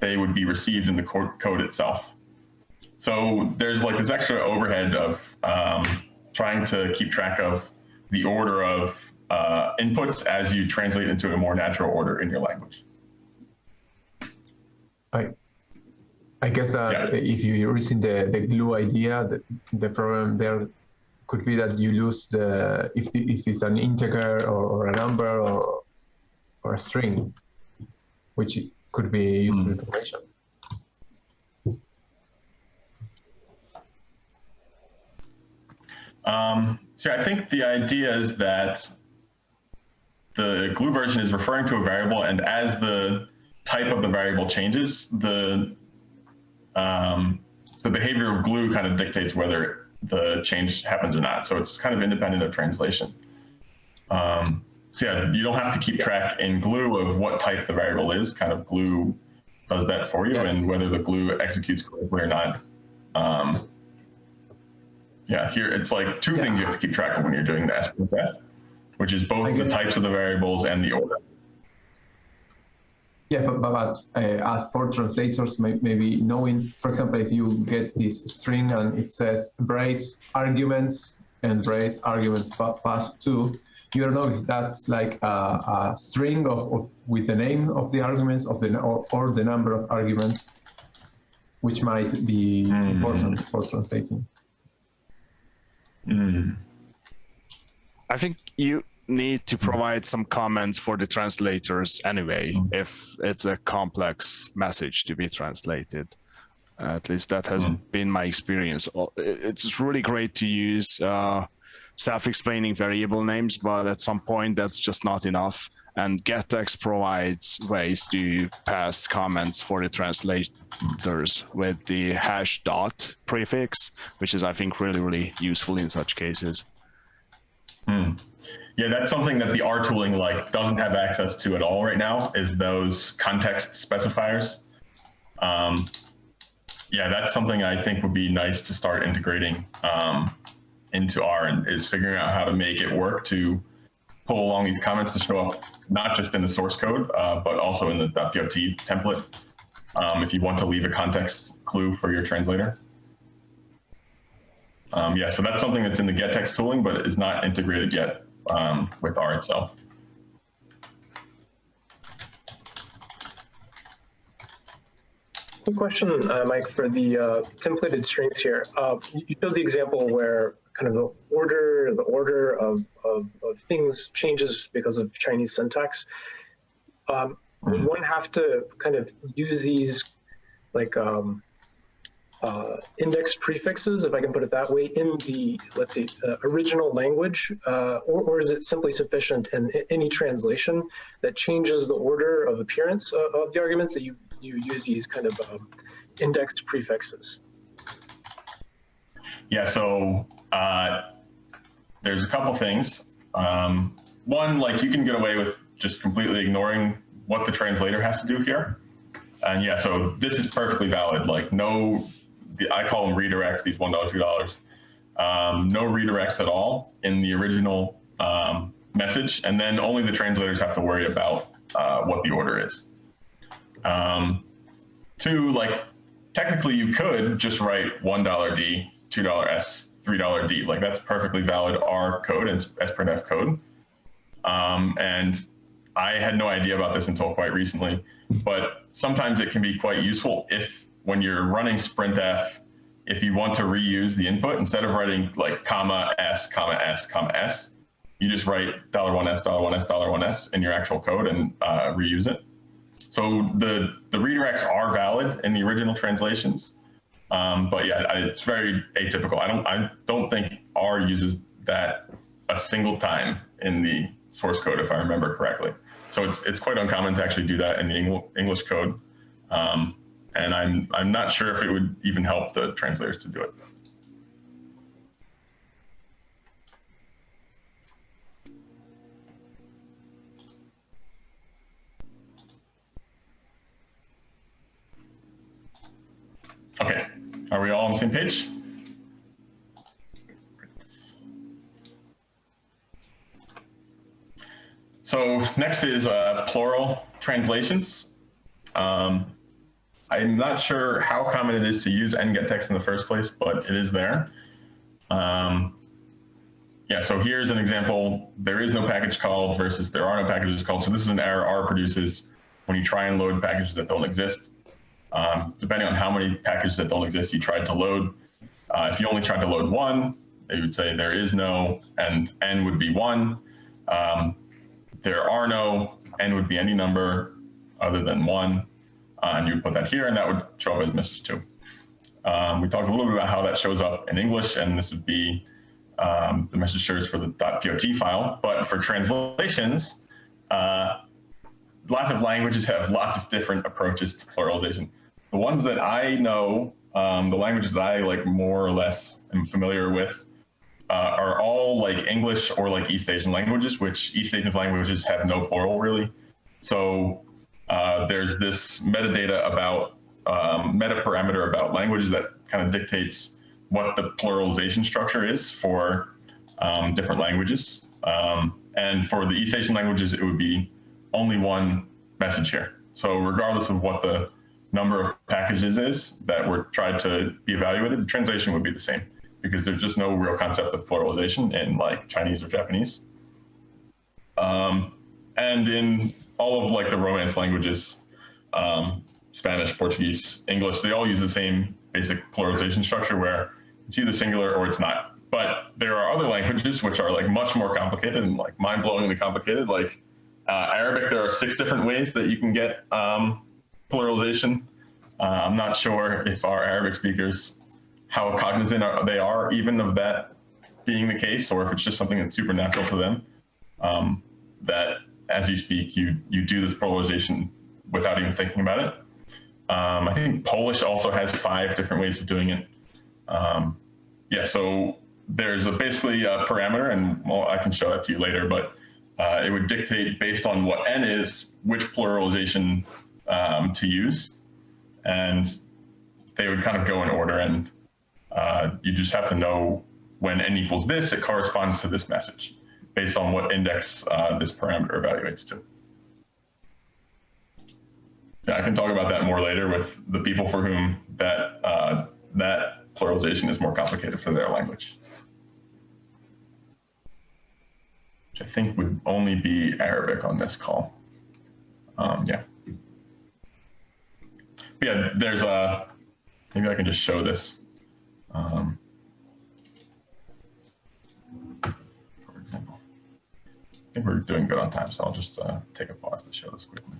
they would be received in the code itself. So there's like this extra overhead of um, trying to keep track of the order of uh, inputs as you translate into a more natural order in your language. I, I guess that Yeah. if you're using the, the glue idea, the, the problem there could be that you lose the if the, if it's an integer or, or a number or or a string, which could be useful information. Um, so I think the idea is that the glue version is referring to a variable, and as the type of the variable changes, the um, the behavior of glue kind of dictates whether the change happens or not. So it's kind of independent of translation. Um, so yeah, you don't have to keep track in glue of what type the variable is. Kind of glue does that for you, Yes. and whether the glue executes correctly or not. Um, yeah, here it's like two things you have to keep track of when you're doing the which is both the types of the variables and the order. Yeah, but, but, but uh, as for translators, may, maybe knowing, for example, if you get this string and it says brace arguments and brace arguments pa- pass to, you don't know if that's like a, a string of, of with the name of the arguments of the or, or the number of arguments, which might be important for translating. Mm. I think you need to provide some comments for the translators anyway, if it's a complex message to be translated. At least that has Mm. been my experience. Uh, It's really great to use uh, self-explaining variable names, but at some point that's just not enough. And gettext provides ways to pass comments for the translators with the hash dot prefix, which is, I think, really, really useful in such cases. Hmm. Yeah, that's something that the R tooling like doesn't have access to at all right now. Is those context specifiers? Um, yeah, that's something I think would be nice to start integrating um, into R, and is figuring out how to make it work to pull along these comments to show up not just in the source code, uh, but also in the .pot template. Um, if you want to leave a context clue for your translator. Um, yeah, so that's something that's in the gettext tooling, but is not integrated yet um, with R itself. Quick question, uh, Mike, for the uh, templated strings here. Uh, you showed the example where kind of the order, the order of, of, of things changes because of Chinese syntax. Um, would one have to kind of use these like um, uh, index prefixes, if I can put it that way, in the, let's say, uh, original language? Uh, or, or is it simply sufficient in a- any translation that changes the order of appearance of, of the arguments that you, you use these kind of um, indexed prefixes? Yeah, so uh, there's a couple things. Um, one, like you can get away with just completely ignoring what the translator has to do here. And yeah, so this is perfectly valid. Like no, the- I call them redirects, these $1, $2. Um, no redirects at all in the original um, message. And then only the translators have to worry about uh, what the order is. Um, two, like technically you could just write $1 D, $2 S, $3 D. Like that's perfectly valid R code and sprintf code. Um, and I had no idea about this until quite recently, but sometimes it can be quite useful if when you're running sprintf, if you want to reuse the input, instead of writing like comma S, comma S, comma S, you just write $1 S, $1 S, $1 S in your actual code and uh, reuse it. So the, the redirects are valid in the original translations. Um, but yeah, it's very atypical. I don't, I don't think R uses that a single time in the source code, if I remember correctly. So it's, it's quite uncommon to actually do that in the Engl- English code. Um, and I'm, I'm not sure if it would even help the translators to do it. Okay, are we all on the same page? So next is uh, plural translations. Um, I'm not sure how common it is to use ngettext in the first place, but it is there. Um, yeah, so here's an example. There is no package called versus there are no packages called. So this is an error R produces when you try and load packages that don't exist. Um, depending on how many packages that don't exist you tried to load. Uh, if you only tried to load one, they would say there is no, and n would be one. Um, there are no, n would be any number other than one, and you would put that here, and that would show up as message two. Um, we talked a little bit about how that shows up in English, and this would be um, the message shares for the .pot file. But for translations, uh, lots of languages have lots of different approaches to pluralization. The ones that I know, um, the languages that I like more or less am familiar with, uh, are all like English or like East Asian languages, which East Asian languages have no plural really. So uh, there's this metadata about um, meta parameter about languages that kind of dictates what the pluralization structure is for um, different languages. Um, and for the East Asian languages, it would be only one message here. So regardless of what the number of packages is that were tried to be evaluated, the translation would be the same because there's just no real concept of pluralization in like Chinese or Japanese. Um, and in all of like the Romance languages, um, Spanish, Portuguese, English, they all use the same basic pluralization structure where it's either singular or it's not. But there are other languages which are like much more complicated and like mind-blowingly complicated. Like uh, Arabic, there are six different ways that you can get um, pluralization. Uh, I'm not sure if our Arabic speakers, how cognizant are, they are even of that being the case, or if it's just something that's supernatural to them. Um, that as you speak, you you do this pluralization without even thinking about it. Um, I think Polish also has five different ways of doing it. Um, yeah, so there's a basically a parameter, and well, I can show that to you later, but uh, it would dictate based on what n is, which pluralization um, to use. And they would kind of go in order, and uh, you just have to know when n equals this, it corresponds to this message based on what index uh, this parameter evaluates to. Yeah, I can talk about that more later with the people for whom that uh, that pluralization is more complicated for their language. Which I think would only be Arabic on this call. Um, yeah. But yeah, there's a, maybe I can just show this. Um, for example, I think we're doing good on time, so I'll just uh, take a pause to show this quickly.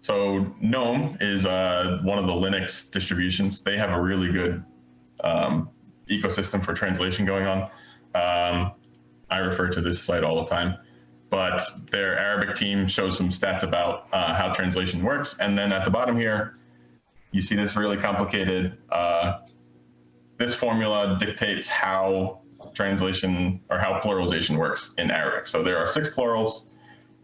So GNOME is uh, one of the Linux distributions. They have a really good um, ecosystem for translation going on. Um, I refer to this site all the time, but their Arabic team shows some stats about uh, how translation works. And then at the bottom here, you see this really complicated, uh, this formula dictates how translation or how pluralization works in Arabic. So there are six plurals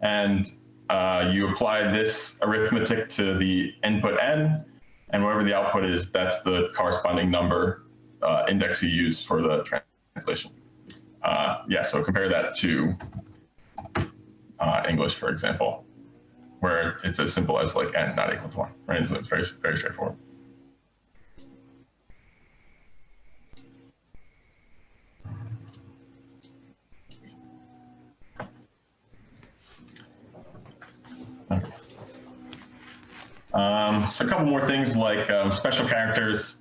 and uh, you apply this arithmetic to the input n, and whatever the output is, that's the corresponding number uh, index you use for the translation. Uh, yeah, so compare that to uh, English, for example, where it's as simple as like n not equal to 1, right? It's very, very straightforward. Um, so a couple more things like um, special characters,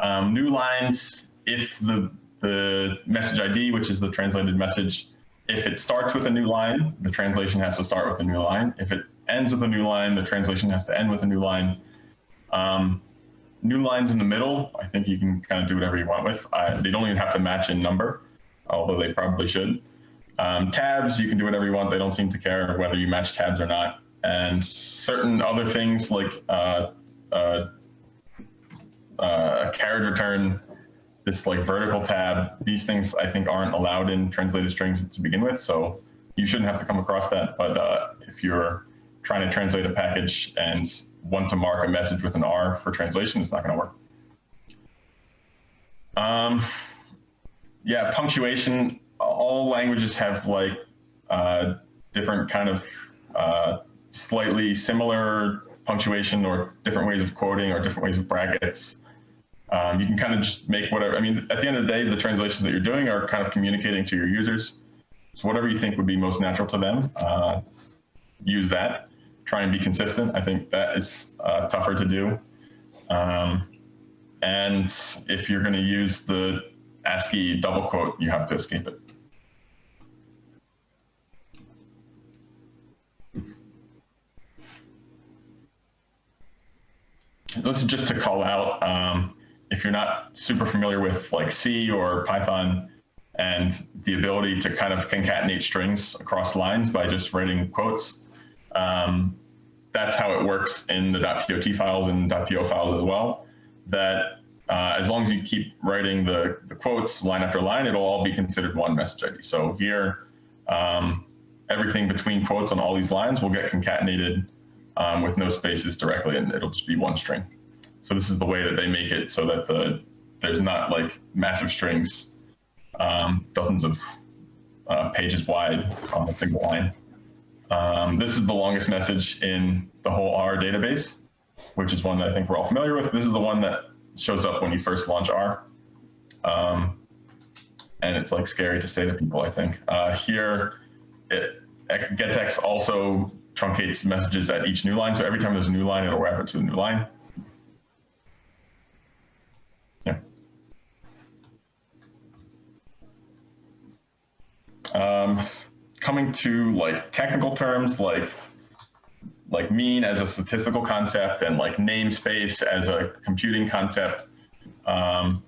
um, new lines, if the, the message ID, which is the translated message, if it starts with a new line, the translation has to start with a new line. If it ends with a new line, the translation has to end with a new line. Um, new lines in the middle, I think you can kind of do whatever you want with. They don't even have to match in number, although they probably should. Um, tabs, you can do whatever you want. They don't seem to care whether you match tabs or not and certain other things like uh, uh, uh, carriage return, this like vertical tab, these things I think aren't allowed in translated strings to begin with. So you shouldn't have to come across that. But uh, if you're trying to translate a package and want to mark a message with an R for translation, it's not going to work. Um, yeah, punctuation. All languages have like uh, different kind of uh, slightly similar punctuation or different ways of quoting or different ways of brackets. Um, you can kind of just make whatever, I mean, at the end of the day, the translations that you're doing are kind of communicating to your users. So whatever you think would be most natural to them, uh, use that. Try and be consistent. I think that is uh, tougher to do. Um, and if you're going to use the ASCII double quote, you have to escape it. This is just to call out um, if you're not super familiar with like C or Python and the ability to kind of concatenate strings across lines by just writing quotes. Um, that's how it works in the .pot files and .po files as well. That uh, as long as you keep writing the, the quotes line after line, it'll all be considered one message ID. So here, um, everything between quotes on all these lines will get concatenated um, with no spaces directly, and it'll just be one string. So this is the way that they make it so that the there's not like massive strings, um, dozens of uh, pages wide on a single line. Um, this is the longest message in the whole R database, which is one that I think we're all familiar with. This is the one that shows up when you first launch R. Um, and it's like scary to say to people, I think. Uh, here, it, gettext also truncates messages at each new line. So every time there's a new line, it'll wrap it to a new line. Yeah. Um, coming to like technical terms, like like mean as a statistical concept and like namespace as a computing concept. Um,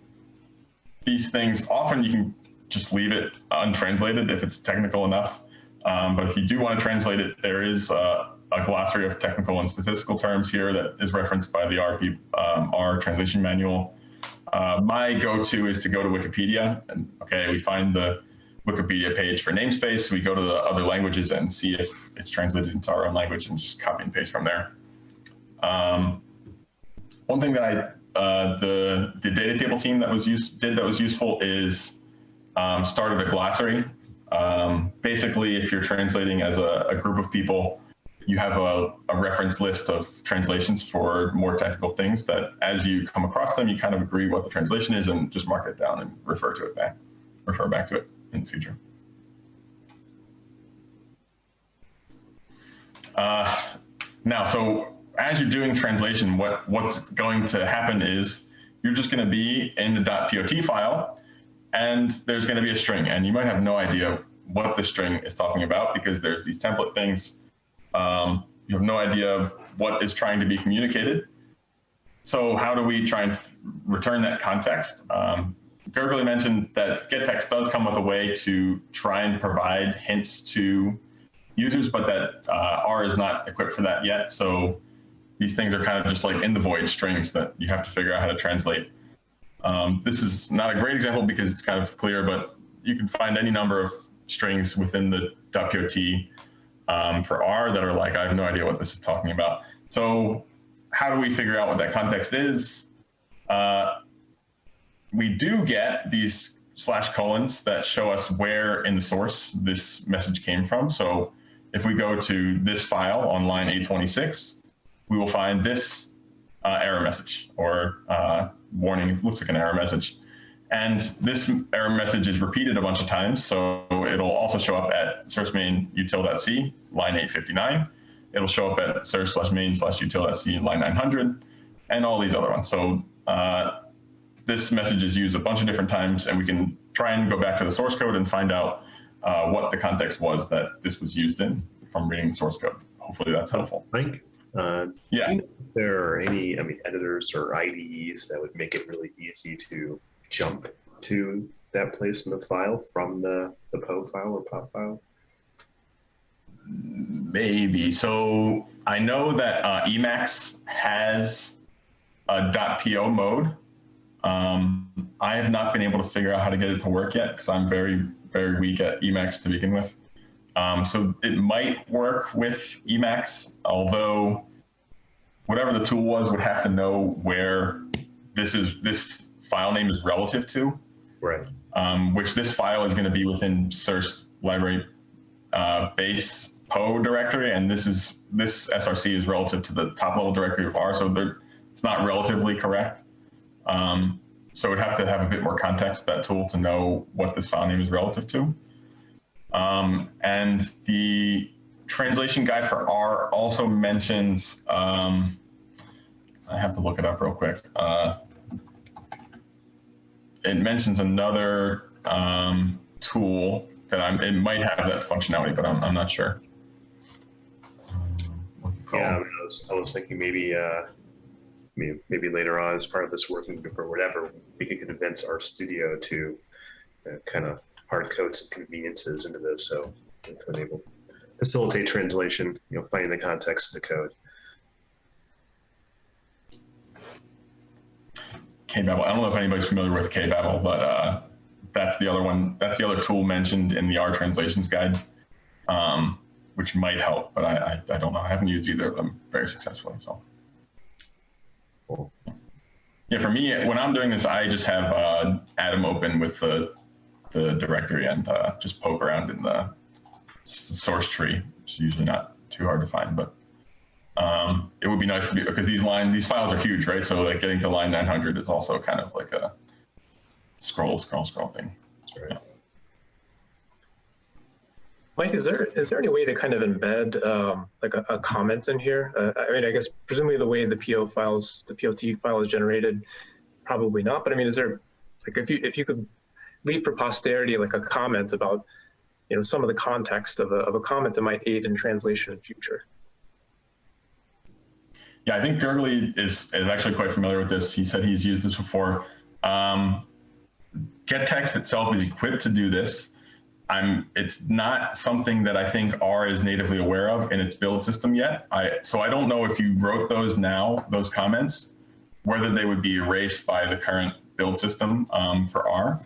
these things often you can just leave it untranslated if it's technical enough. Um, but if you do want to translate it, there is uh, a glossary of technical and statistical terms here that is referenced by the RP, um, R translation manual. Uh, my go-to is to go to Wikipedia and okay, we find the Wikipedia page for namespace. We go to the other languages and see if it's translated into our own language and just copy and paste from there. Um, one thing that I, uh, the, the data table team that was used, did that was useful is um, started a glossary. Um, basically, if you're translating as a, a group of people, you have a, a, reference list of translations for more technical things that as you come across them, you kind of agree what the translation is and just mark it down and refer to it back, refer back to it in the future. Uh, now, so as you're doing translation, what, what's going to happen is you're just going to be in the .pot file, and there's going to be a string, and you might have no idea what the string is talking about because there's these template things. Um, you have no idea what is trying to be communicated. So how do we try and return that context? Um, mentioned that gettext does come with a way to try and provide hints to users, but that uh, R is not equipped for that yet. So these things are kind of just like in the void strings that you have to figure out how to translate. Um, this is not a great example because it's kind of clear, but you can find any number of strings within the .pot um, for R that are like, I have no idea what this is talking about. So how do we figure out what that context is? Uh, we do get these slash colons that show us where in the source this message came from. So if we go to this file on line 826, we will find this uh, error message or uh, warning, it looks like an error message. And this error message is repeated a bunch of times. So it'll also show up at source main util.c, line 859. It'll show up at source slash main slash util.c, line 900, and all these other ones. So uh, this message is used a bunch of different times, and we can try and go back to the source code and find out uh, what the context was that this was used in from reading the source code. Hopefully that's helpful. Mike, uh, yeah. You know if there are any, I mean, editors or IDEs that would make it really easy to jump to that place in the file from the, the PO file or POT file? Maybe. So I know that uh, Emacs has a .po mode um, I have not been able to figure out how to get it to work yet because I'm very, very weak at Emacs to begin with. Um, so it might work with Emacs, although whatever the tool was would have to know where this is this file name is relative to. Right. Um, which this file is going to be within source library uh, base PO directory, and this is this SRC is relative to the top level directory of R, so it's not relatively correct. Um, so we'd have to have a bit more context, that tool, to know what this file name is relative to. Um, and the translation guide for R also mentions, um, I have to look it up real quick. Uh, it mentions another um, tool that I'm, it might have that functionality, but I'm, I'm not sure. Yeah, I, was, I was thinking maybe uh, maybe, maybe later on as part of this working group or whatever, we could convince RStudio to uh, kind of hard codes and conveniences into this. So to enable facilitate translation, you know, finding the context of the code. KBabel. I don't know if anybody's familiar with KBabel, but uh, that's the other one. That's the other tool mentioned in the R translations guide, um, which might help, but I, I, I, don't know. I haven't used either of them very successfully. So. Yeah, for me, when I'm doing this, I just have uh, Atom open with the the directory and uh, just poke around in the source tree, which is usually not too hard to find, but um, it would be nice to be because these line these files are huge, right? So like getting to line 900 is also kind of like a scroll, scroll, scroll thing. Right. Mike, is there is there any way to kind of embed um, like a, a comments in here? Uh, I mean, I guess presumably the way the PO files, the POT file is generated, probably not. But I mean, is there like if you if you could leave for posterity like a comment about you know some of the context of a of a comment that might aid in translation in future? Yeah, I think Gergely is is actually quite familiar with this. He said he's used this before. Um, gettext itself is equipped to do this. I'm, it's not something that I think R is natively aware of in its build system yet. I, so I don't know if you wrote those now, those comments, whether they would be erased by the current build system um, for R.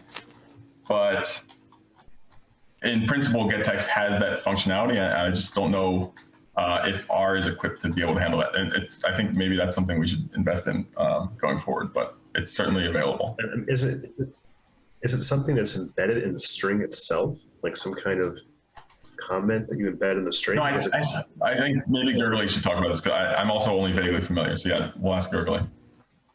But in principle, gettext has that functionality. I, I just don't know uh, if R is equipped to be able to handle that. And it's, I think maybe that's something we should invest in um, going forward, but it's certainly available. Is it, is it is it something that's embedded in the string itself, like some kind of comment that you embed in the string? No, I, I, I think maybe Gergely should talk about this because I'm also only vaguely familiar. So yeah, we'll ask Gergely.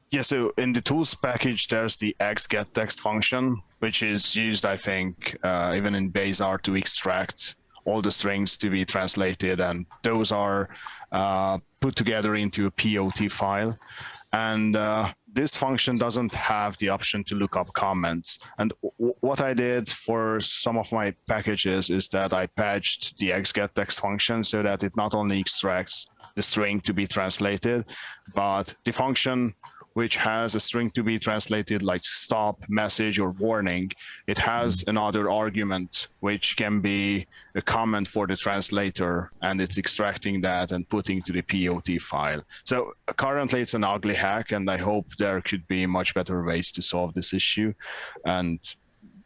Yeah, so in the tools package, there's the xgettext function, which is used, I think, uh, even in base R to extract all the strings to be translated, and those are uh, put together into a POT file. And uh, this function doesn't have the option to look up comments. And what I did for some of my packages is that I patched the xgettext function so that it not only extracts the string to be translated, but the function which has a string to be translated like stop, message, or warning, it has mm. another argument which can be a comment for the translator, and it's extracting that and putting to the POT file. So currently it's an ugly hack, and I hope there could be much better ways to solve this issue. And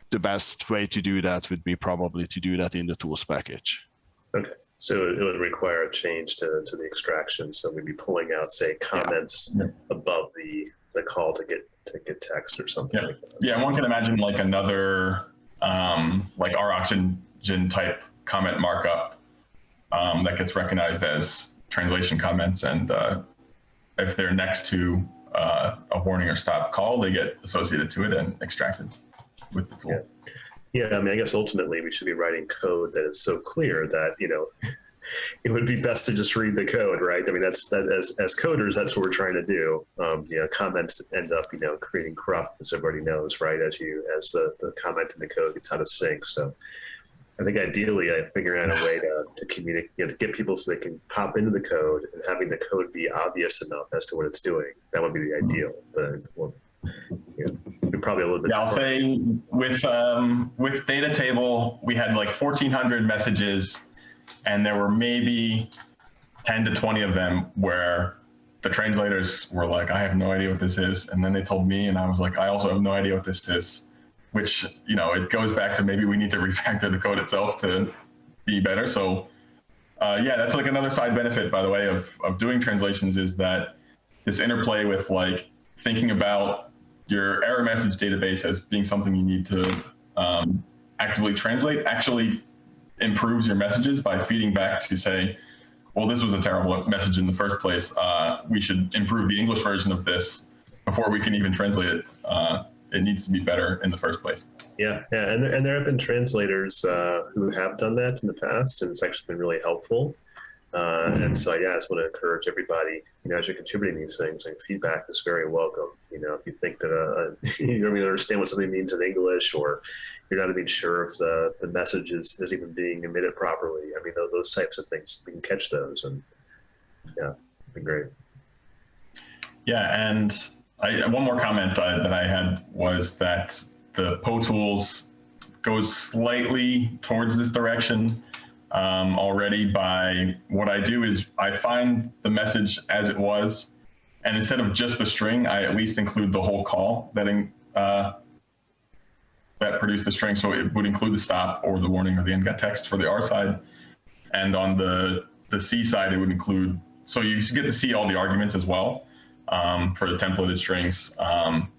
the best way to do that would be probably to do that in the tools package. Okay, so it would require a change to, to the extraction. So we'd be pulling out, say, comments Yeah. above the, the call to get to get text or something. Yeah. like that. Yeah, one can imagine like another um, like roxygen type comment markup um, that gets recognized as translation comments, and uh, if they're next to uh, a warning or stop call, they get associated to it and extracted with the tool. Yeah. Yeah, I mean, I guess ultimately we should be writing code that is so clear that you know it would be best to just read the code, right? I mean, that's that as as coders, that's what we're trying to do. Um, you know, comments end up you know creating cruft, as everybody knows, right? As you as the the comment in the code gets out of sync. So, I think ideally, I figure out a way to to communicate, you know, to get people so they can pop into the code and having the code be obvious enough as to what it's doing. That would be the ideal, but probably a little bit. Yeah, I'll say with um, with data table, we had like 1,400 messages, and there were maybe 10 to 20 of them where the translators were like, "I have no idea what this is," and then they told me, and I was like, "I also have no idea what this is," which you know it goes back to maybe we need to refactor the code itself to be better. So. Uh, yeah, that's like another side benefit, by the way, of, of doing translations is that this interplay with like thinking about your error message database as being something you need to um, actively translate actually improves your messages by feeding back to say, well, this was a terrible message in the first place. Uh, we should improve the English version of this before we can even translate it. Uh, it needs to be better in the first place. Yeah, yeah, and there, and there have been translators uh, who have done that in the past, and it's actually been really helpful. Uh, and so, yeah, I just want to encourage everybody, you know, as you're contributing these things, and feedback is very welcome. You know, if you think that uh, you don't even understand what something means in English, or you're not even sure if the, the message is, is even being emitted properly, I mean, those, those types of things, we can catch those, and yeah, it'd be great. Yeah, and I, one more comment uh, that I had was that the potools goes slightly towards this direction um, already by what I do is I find the message as it was, and instead of just the string, I at least include the whole call that in, uh, that produced the string. So it would include the stop or the warning or the end text for the R side, and on the the C side, it would include. So you get to see all the arguments as well um, for the templated strings. Um,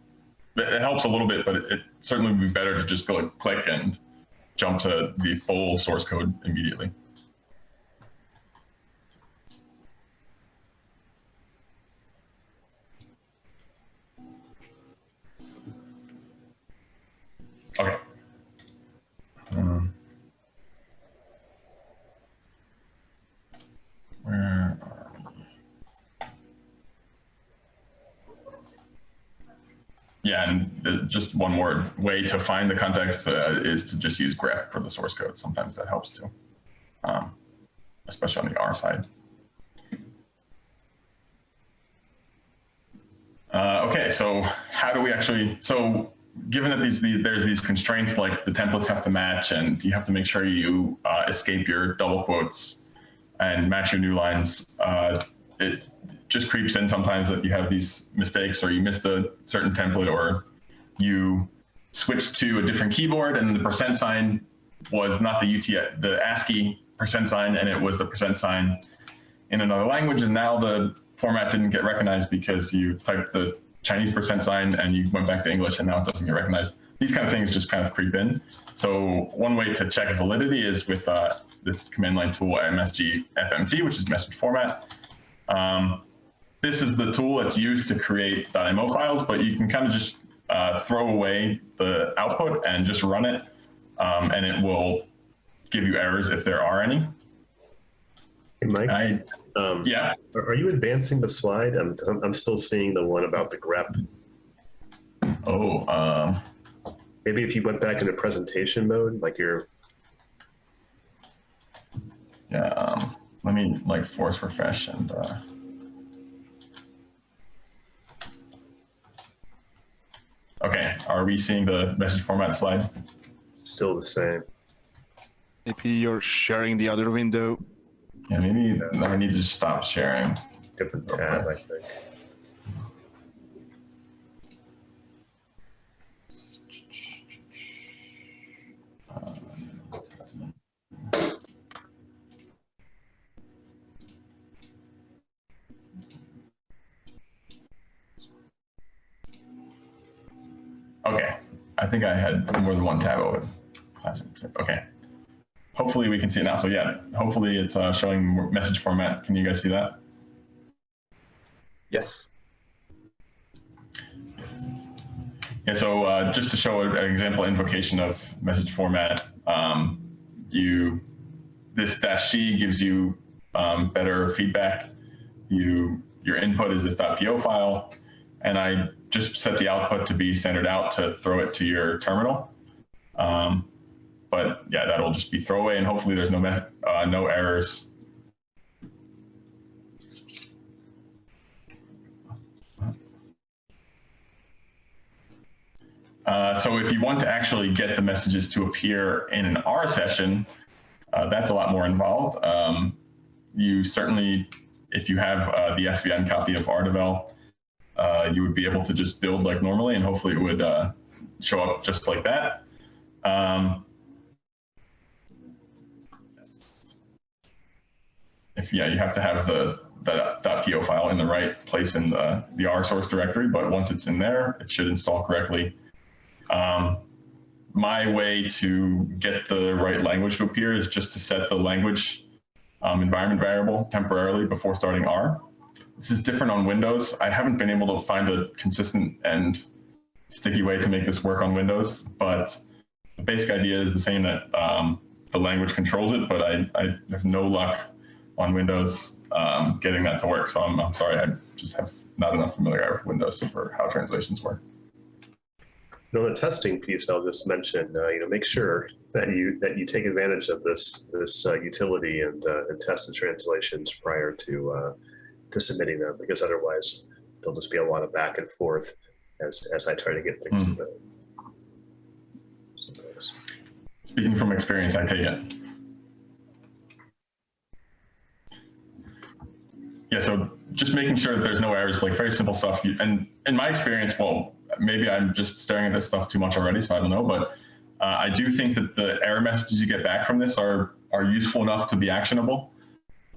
it, helps a little bit, but it, it certainly would be better to just go click and jump to the full source code immediately. Okay. Um, where are we? Yeah, and just one more way to find the context uh, is to just use grep for the source code. Sometimes that helps too, um, especially on the R side. Uh, okay, so how do we actually, so given that these, the, there's these constraints like the templates have to match and you have to make sure you uh, escape your double quotes and match your new lines, uh, it just creeps in sometimes that you have these mistakes or you missed a certain template or you switched to a different keyboard and the percent sign was not the UT, the ASCII percent sign and it was the percent sign in another language and now the format didn't get recognized because you typed the Chinese percent sign and you went back to English and now it doesn't get recognized. These kind of things just kind of creep in. So one way to check validity is with uh, this command line tool MSG FMT, which is message format. Um, this is the tool that's used to create .mo files, but you can kind of just uh, throw away the output and just run it, um, and it will give you errors if there are any. Hey, Mike, I, um, yeah, are are you advancing the slide? I'm, I'm I'm still seeing the one about the grep. oh, um, Maybe if you went back into presentation mode, like you're, yeah, um, let me like force refresh and, uh, okay, are we seeing the message format slide? still the same. Maybe you're sharing the other window. Yeah, maybe I need to stop sharing. Different tab, I think. I think I had more than one tab open. Classic. Okay. Hopefully we can see it now. So yeah, hopefully it's uh, showing message format. Can you guys see that? Yes. Yeah, so uh, just to show an example invocation of message format, um, you this dash C gives you um, better feedback. You your input is this .po file, and I just set the output to be standard out to throw it to your terminal. Um, but yeah, that'll just be throwaway, and hopefully there's no uh, no errors. Uh, so if you want to actually get the messages to appear in an R session, uh, that's a lot more involved. Um, you certainly, if you have uh, the SVN copy of R-devel, uh, you would be able to just build like normally, and hopefully it would uh, show up just like that. Um, if yeah, you have to have the that .po file in the right place in the, the R source directory, but once it's in there, it should install correctly. Um, my way to get the right language to appear is just to set the language um, environment variable temporarily before starting R. This is different on Windows. I haven't been able to find a consistent and sticky way to make this work on Windows, but the basic idea is the same that um, the language controls it, but I, I have no luck on Windows um, getting that to work. So I'm, I'm sorry, I just have not enough familiarity with Windows for how translations work. And on the testing piece, I'll just mention, uh, you know, make sure that you that you take advantage of this this uh, utility and uh, and test the translations prior to uh, to submitting them, because otherwise there'll just be a lot of back and forth as as I try to get things Mm. to the. Speaking from experience, I take it. Yeah, so just making sure that there's no errors, like very simple stuff. And in my experience, well, maybe I'm just staring at this stuff too much already, so I don't know. But uh, I do think that the error messages you get back from this are are useful enough to be actionable.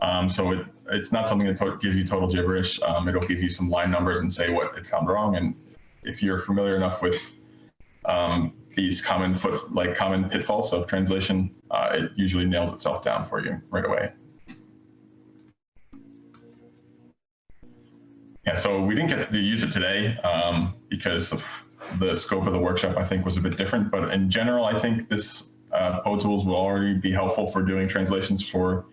Um, so it it's not something that gives you total gibberish. Um, it'll give you some line numbers and say what it found wrong. And if you're familiar enough with um, these common foot like common pitfalls of translation, uh, it usually nails itself down for you right away. Yeah, so we didn't get to use it today um, because of the scope of the workshop. I think was a bit different, but in general, I think this uh, potools will already be helpful for doing translations for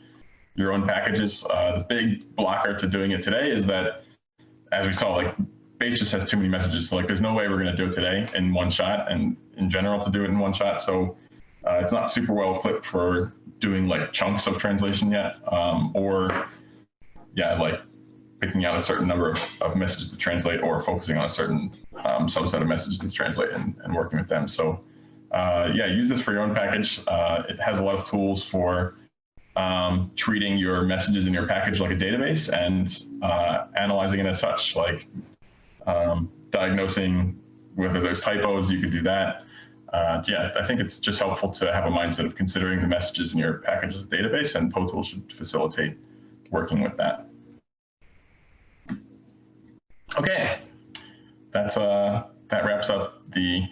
your own packages. Uh, the big blocker to doing it today is that, as we saw, like Base just has too many messages. So like, there's no way we're going to do it today in one shot, and in general to do it in one shot. So uh, it's not super well equipped for doing like chunks of translation yet, um, or yeah, like picking out a certain number of, of messages to translate or focusing on a certain um, subset of messages to translate and, and working with them. So uh, yeah, use this for your own package. Uh, it has a lot of tools for um, treating your messages in your package like a database and uh, analyzing it as such, like um, diagnosing whether there's typos, you could do that. Uh, yeah, I think it's just helpful to have a mindset of considering the messages in your package as a database, and potools should facilitate working with that. Okay, that's uh, that wraps up the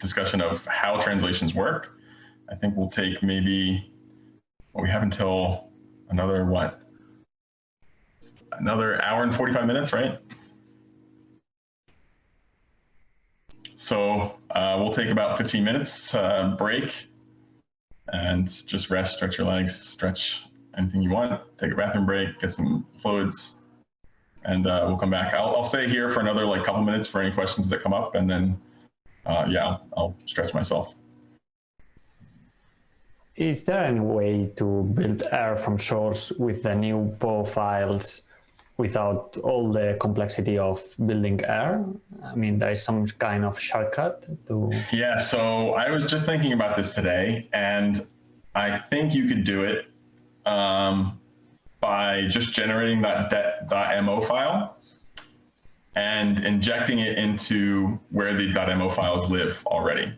discussion of how translations work. I think we'll take maybe well, we have until another what? Another hour and 45 minutes, right? So uh, we'll take about 15 minutes uh, break and just rest, stretch your legs, stretch anything you want, take a bathroom break, get some fluids, and uh, we'll come back. I'll, I'll stay here for another like couple minutes for any questions that come up, and then uh, yeah, I'll, I'll stretch myself. Is there any way to build R from source with the new PO files without all the complexity of building R? I mean, there is some kind of shortcut to. Yeah, so I was just thinking about this today, and I think you could do it um, by just generating that .mo file and injecting it into where the .mo files live already.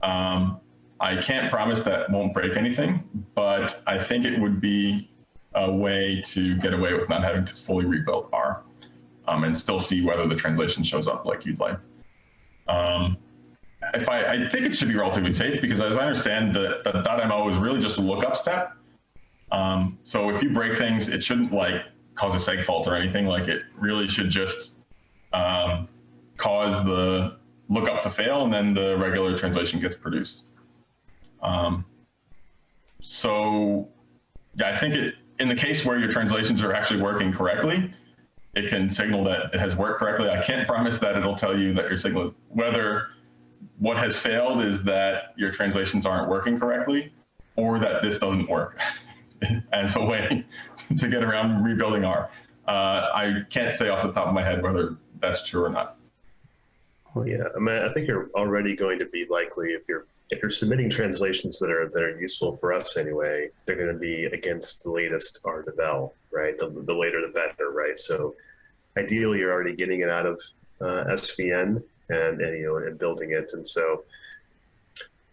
Um, I can't promise that won't break anything, but I think it would be a way to get away with not having to fully rebuild R um, and still see whether the translation shows up like you'd like. Um, if I, I think it should be relatively safe because as I understand the, the .mo is really just a lookup step. Um, so if you break things, it shouldn't like cause a seg fault or anything. Like it really should just um, cause the lookup to fail and then the regular translation gets produced. Um, so yeah, I think it, in the case where your translations are actually working correctly, it can signal that it has worked correctly. I can't promise that it'll tell you that your signal, whether what has failed is that your translations aren't working correctly or that this doesn't work as a way to get around rebuilding R. Uh, I can't say off the top of my head whether that's true or not. Oh, yeah, I mean, I think you're already going to be likely if you're if you're submitting translations that are that are useful for us anyway, they're going to be against the latest R-devel, right? The, the later the better, right? So ideally, you're already getting it out of uh, SVN and, and you know and building it, and so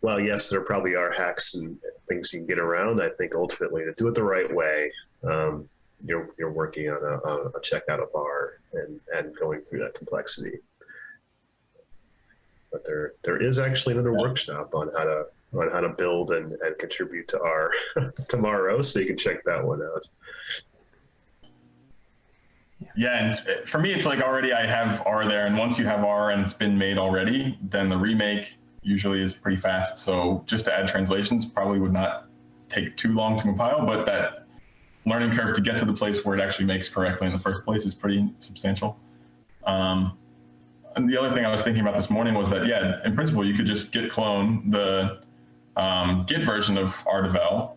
well, yes, there probably are hacks and things you can get around. I think ultimately to do it the right way, um, you're you're working on a, a checkout of R and and going through that complexity but there there is actually another yeah. workshop on how to on how to build and, and contribute to R tomorrow, so you can check that one out. Yeah, and for me, it's like already I have R there, and once you have R and it's been made already, then the remake usually is pretty fast. So just to add translations probably would not take too long to compile, but that learning curve to get to the place where it actually makes correctly in the first place is pretty substantial. Um, and the other thing I was thinking about this morning was that, yeah, in principle, you could just git clone the um, Git version of R-devel,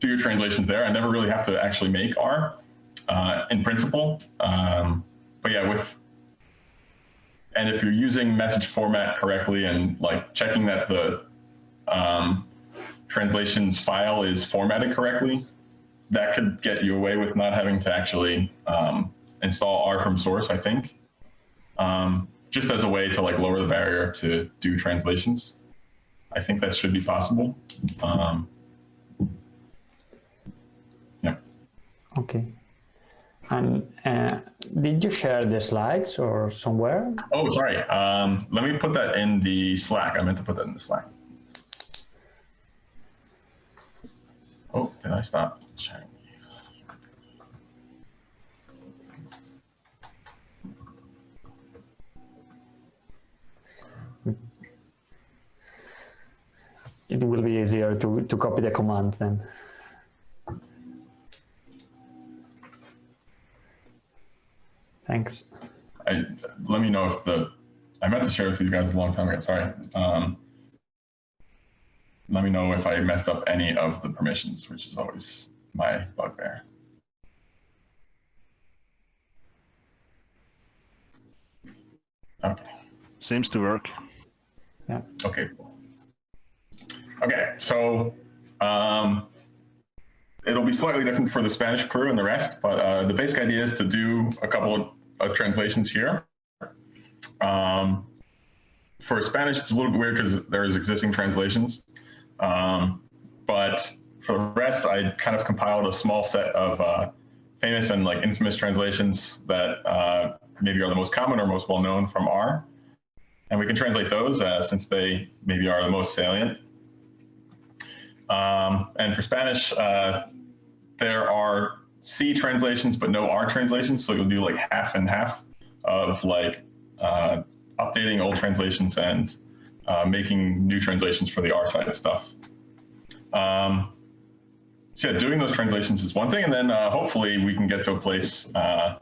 do your translations there. I never really have to actually make R uh, in principle. Um, but yeah, with, and if you're using message format correctly and like checking that the um, translations file is formatted correctly, that could get you away with not having to actually um, install R from source, I think um, just as a way to like lower the barrier to do translations. I think that should be possible. Um, yeah. Okay. And uh, did you share the slides or somewhere? Oh, sorry. Um, let me put that in the Slack. I meant to put that in the Slack. Oh, did I stop sharing? It will be easier to, to copy the command then. Thanks. I, let me know if the, I meant to share with you guys a long time ago, sorry. Um, let me know if I messed up any of the permissions, which is always my bugbear. Okay. Seems to work. Yeah. Okay. cool. Okay, so um, it'll be slightly different for the Spanish crew and the rest, but uh, the basic idea is to do a couple of uh, translations here. Um, for Spanish, it's a little bit weird because there's existing translations. Um, but for the rest, I kind of compiled a small set of uh, famous and like infamous translations that uh, maybe are the most common or most well known from R. And we can translate those uh, since they maybe are the most salient. Um, and for Spanish, uh, there are C translations, but no R translations. So you'll do like half and half of like uh, updating old translations and uh, making new translations for the R side stuff. Um, so yeah, doing those translations is one thing, and then uh, hopefully we can get to a place uh,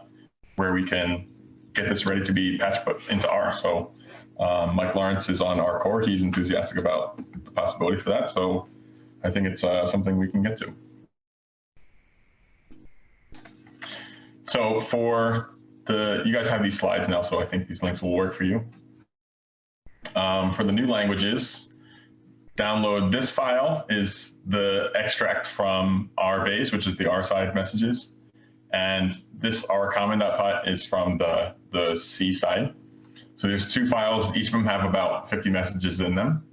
where we can get this ready to be patched put into R. So um, Mike Lawrence is on R Core. He's enthusiastic about the possibility for that. So I think it's uh, something we can get to. So for the, you guys have these slides now, so I think these links will work for you. Um, for the new languages, download this file is the extract from R base, which is the R side messages. And this R common.put is from the, the C side. So there's two files, each of them have about 50 messages in them.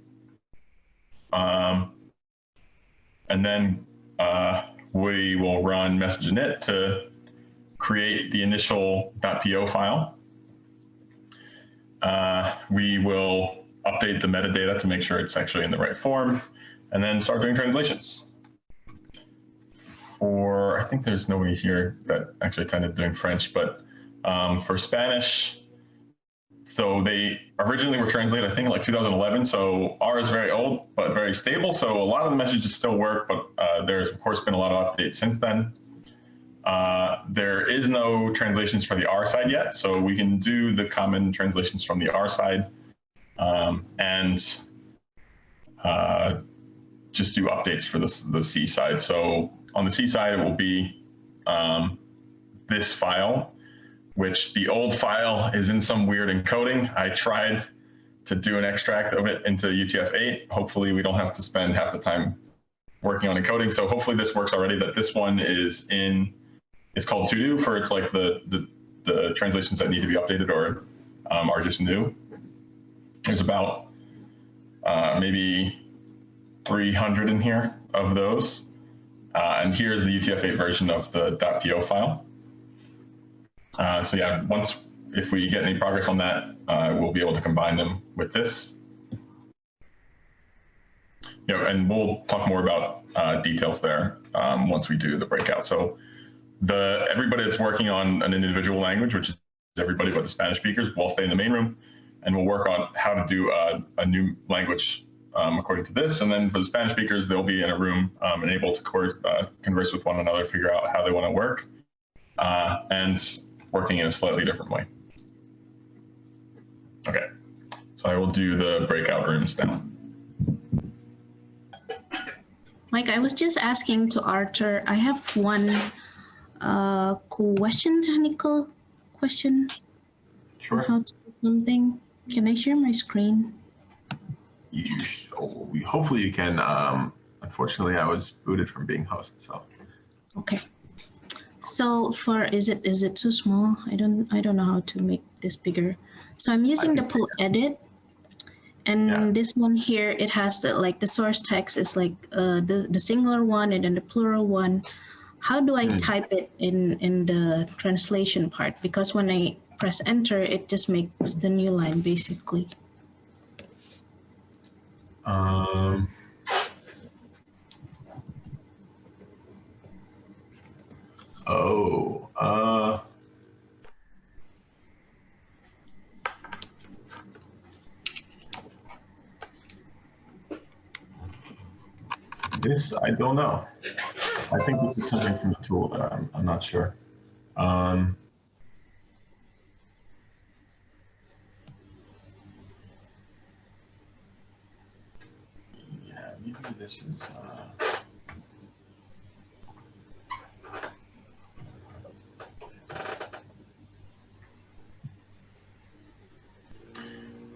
Um, and then uh, we will run msginit to create the initial .po file. Uh, we will update the metadata to make sure it's actually in the right form, and then start doing translations. For, I think there's nobody here that actually attended doing French, but um, for Spanish, so they originally were translated, I think, like 2011. So R is very old, but very stable. So a lot of the messages still work, but uh, there's of course been a lot of updates since then. Uh, there is no translations for the R side yet, so we can do the common translations from the R side um, and uh, just do updates for the, the C side. So on the C side, it will be um, this file, which the old file is in some weird encoding. I tried to do an extract of it into UTF-8. Hopefully we don't have to spend half the time working on encoding. So hopefully this works already that this one is in, it's called to do for it's like the, the, the translations that need to be updated or um, are just new. There's about uh, maybe 300 in here of those. Uh, and here's the UTF-8 version of the .po file. Uh, so yeah, once, if we get any progress on that, uh, we'll be able to combine them with this. You know, and we'll talk more about uh, details there um, once we do the breakout. So the everybody that's working on an individual language, which is everybody but the Spanish speakers, will stay in the main room and we'll work on how to do a, a new language um, according to this. And then for the Spanish speakers, they'll be in a room um, and able to uh, converse with one another, figure out how they want to work, uh, and working in a slightly different way. Okay, so I will do the breakout rooms now. Mike, I was just asking to Arthur, I have one uh, question, technical question. Sure. How to do something. Can I share my screen? You, hopefully you can. Um, unfortunately, I was booted from being host, so. Okay. So for is it is it too small? I don't I don't know how to make this bigger. So I'm using the pull edit, and Yeah. this one here it has the like the source text is like uh, the the singular one and then the plural one. how do I Hmm. type it in in the translation part? Because when I press enter, it just makes the new line basically. Um, oh, uh, this, I don't know. I think this is something from the tool that I'm, I'm not sure. Um, yeah, maybe this is, uh,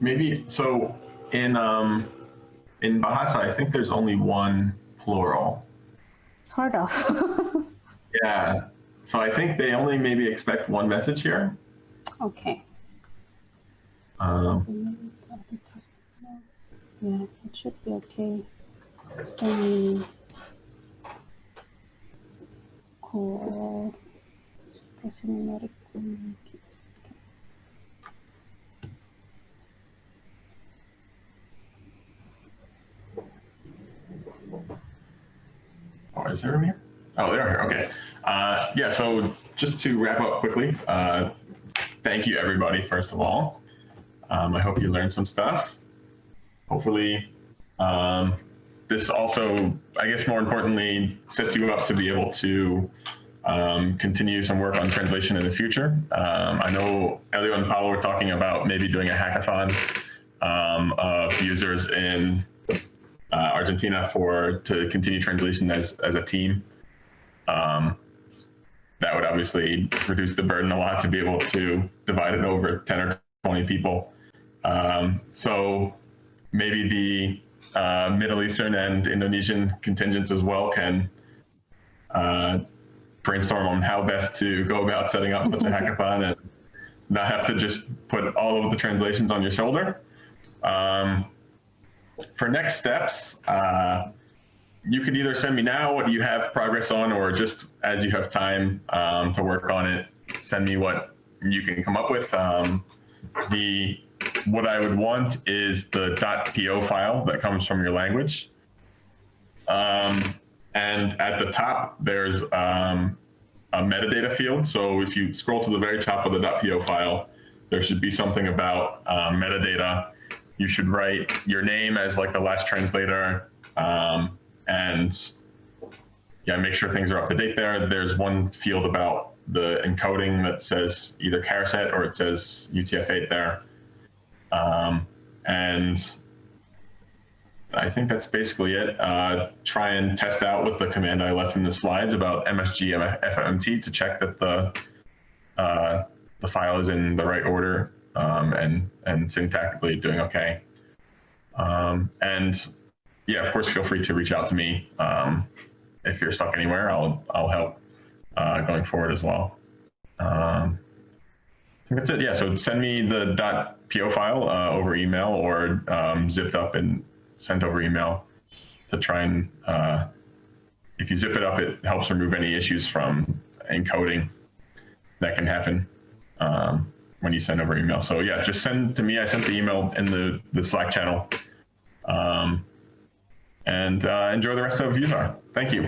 maybe, so in, um, in Bahasa, I think there's only one plural. Sort of. Yeah. So I think they only maybe expect one message here. okay. Um, Yeah, it should be okay. Semi call numeric oh, is there room here? Oh, they are here. Okay. Uh, yeah. So just to wrap up quickly, uh, thank you everybody. First of all, um, I hope you learned some stuff. Hopefully, um, this also, I guess, more importantly, sets you up to be able to um, continue some work on translation in the future. Um, I know Elio and Paolo were talking about maybe doing a hackathon um, of users in uh, Argentina for to continue translation as as a team. Um, that would obviously reduce the burden a lot to be able to divide it over 10 or 20 people. Um, so maybe the uh, Middle Eastern and Indonesian contingents as well can uh, brainstorm on how best to go about setting up such a hackathon and not have to just put all of the translations on your shoulder. Um, for next steps, uh, you could either send me now what you have progress on, or just as you have time um, to work on it, send me what you can come up with. Um, the what I would want is the .po file that comes from your language. Um, and at the top, there's um, a metadata field. So if you scroll to the very top of the .po file, there should be something about um, metadata. You should write your name as like the last translator, um, and yeah, make sure things are up to date there. There's one field about the encoding that says either charset or it says UTF-8 there. Um, and I think that's basically it. Uh, try and test out with the command I left in the slides about MSG FMT to check that the uh, the file is in the right order um, and and syntactically doing okay. Um, and yeah, of course, feel free to reach out to me um, if you're stuck anywhere. I'll I'll help uh, going forward as well. Um, that's it. Yeah. So send me the .po file uh, over email or um, zipped up and sent over email to try and uh, if you zip it up, it helps remove any issues from encoding that can happen um, when you send over email. So yeah, just send to me. I sent the email in the the Slack channel. Um, and uh, enjoy the rest of USAR. Thank you.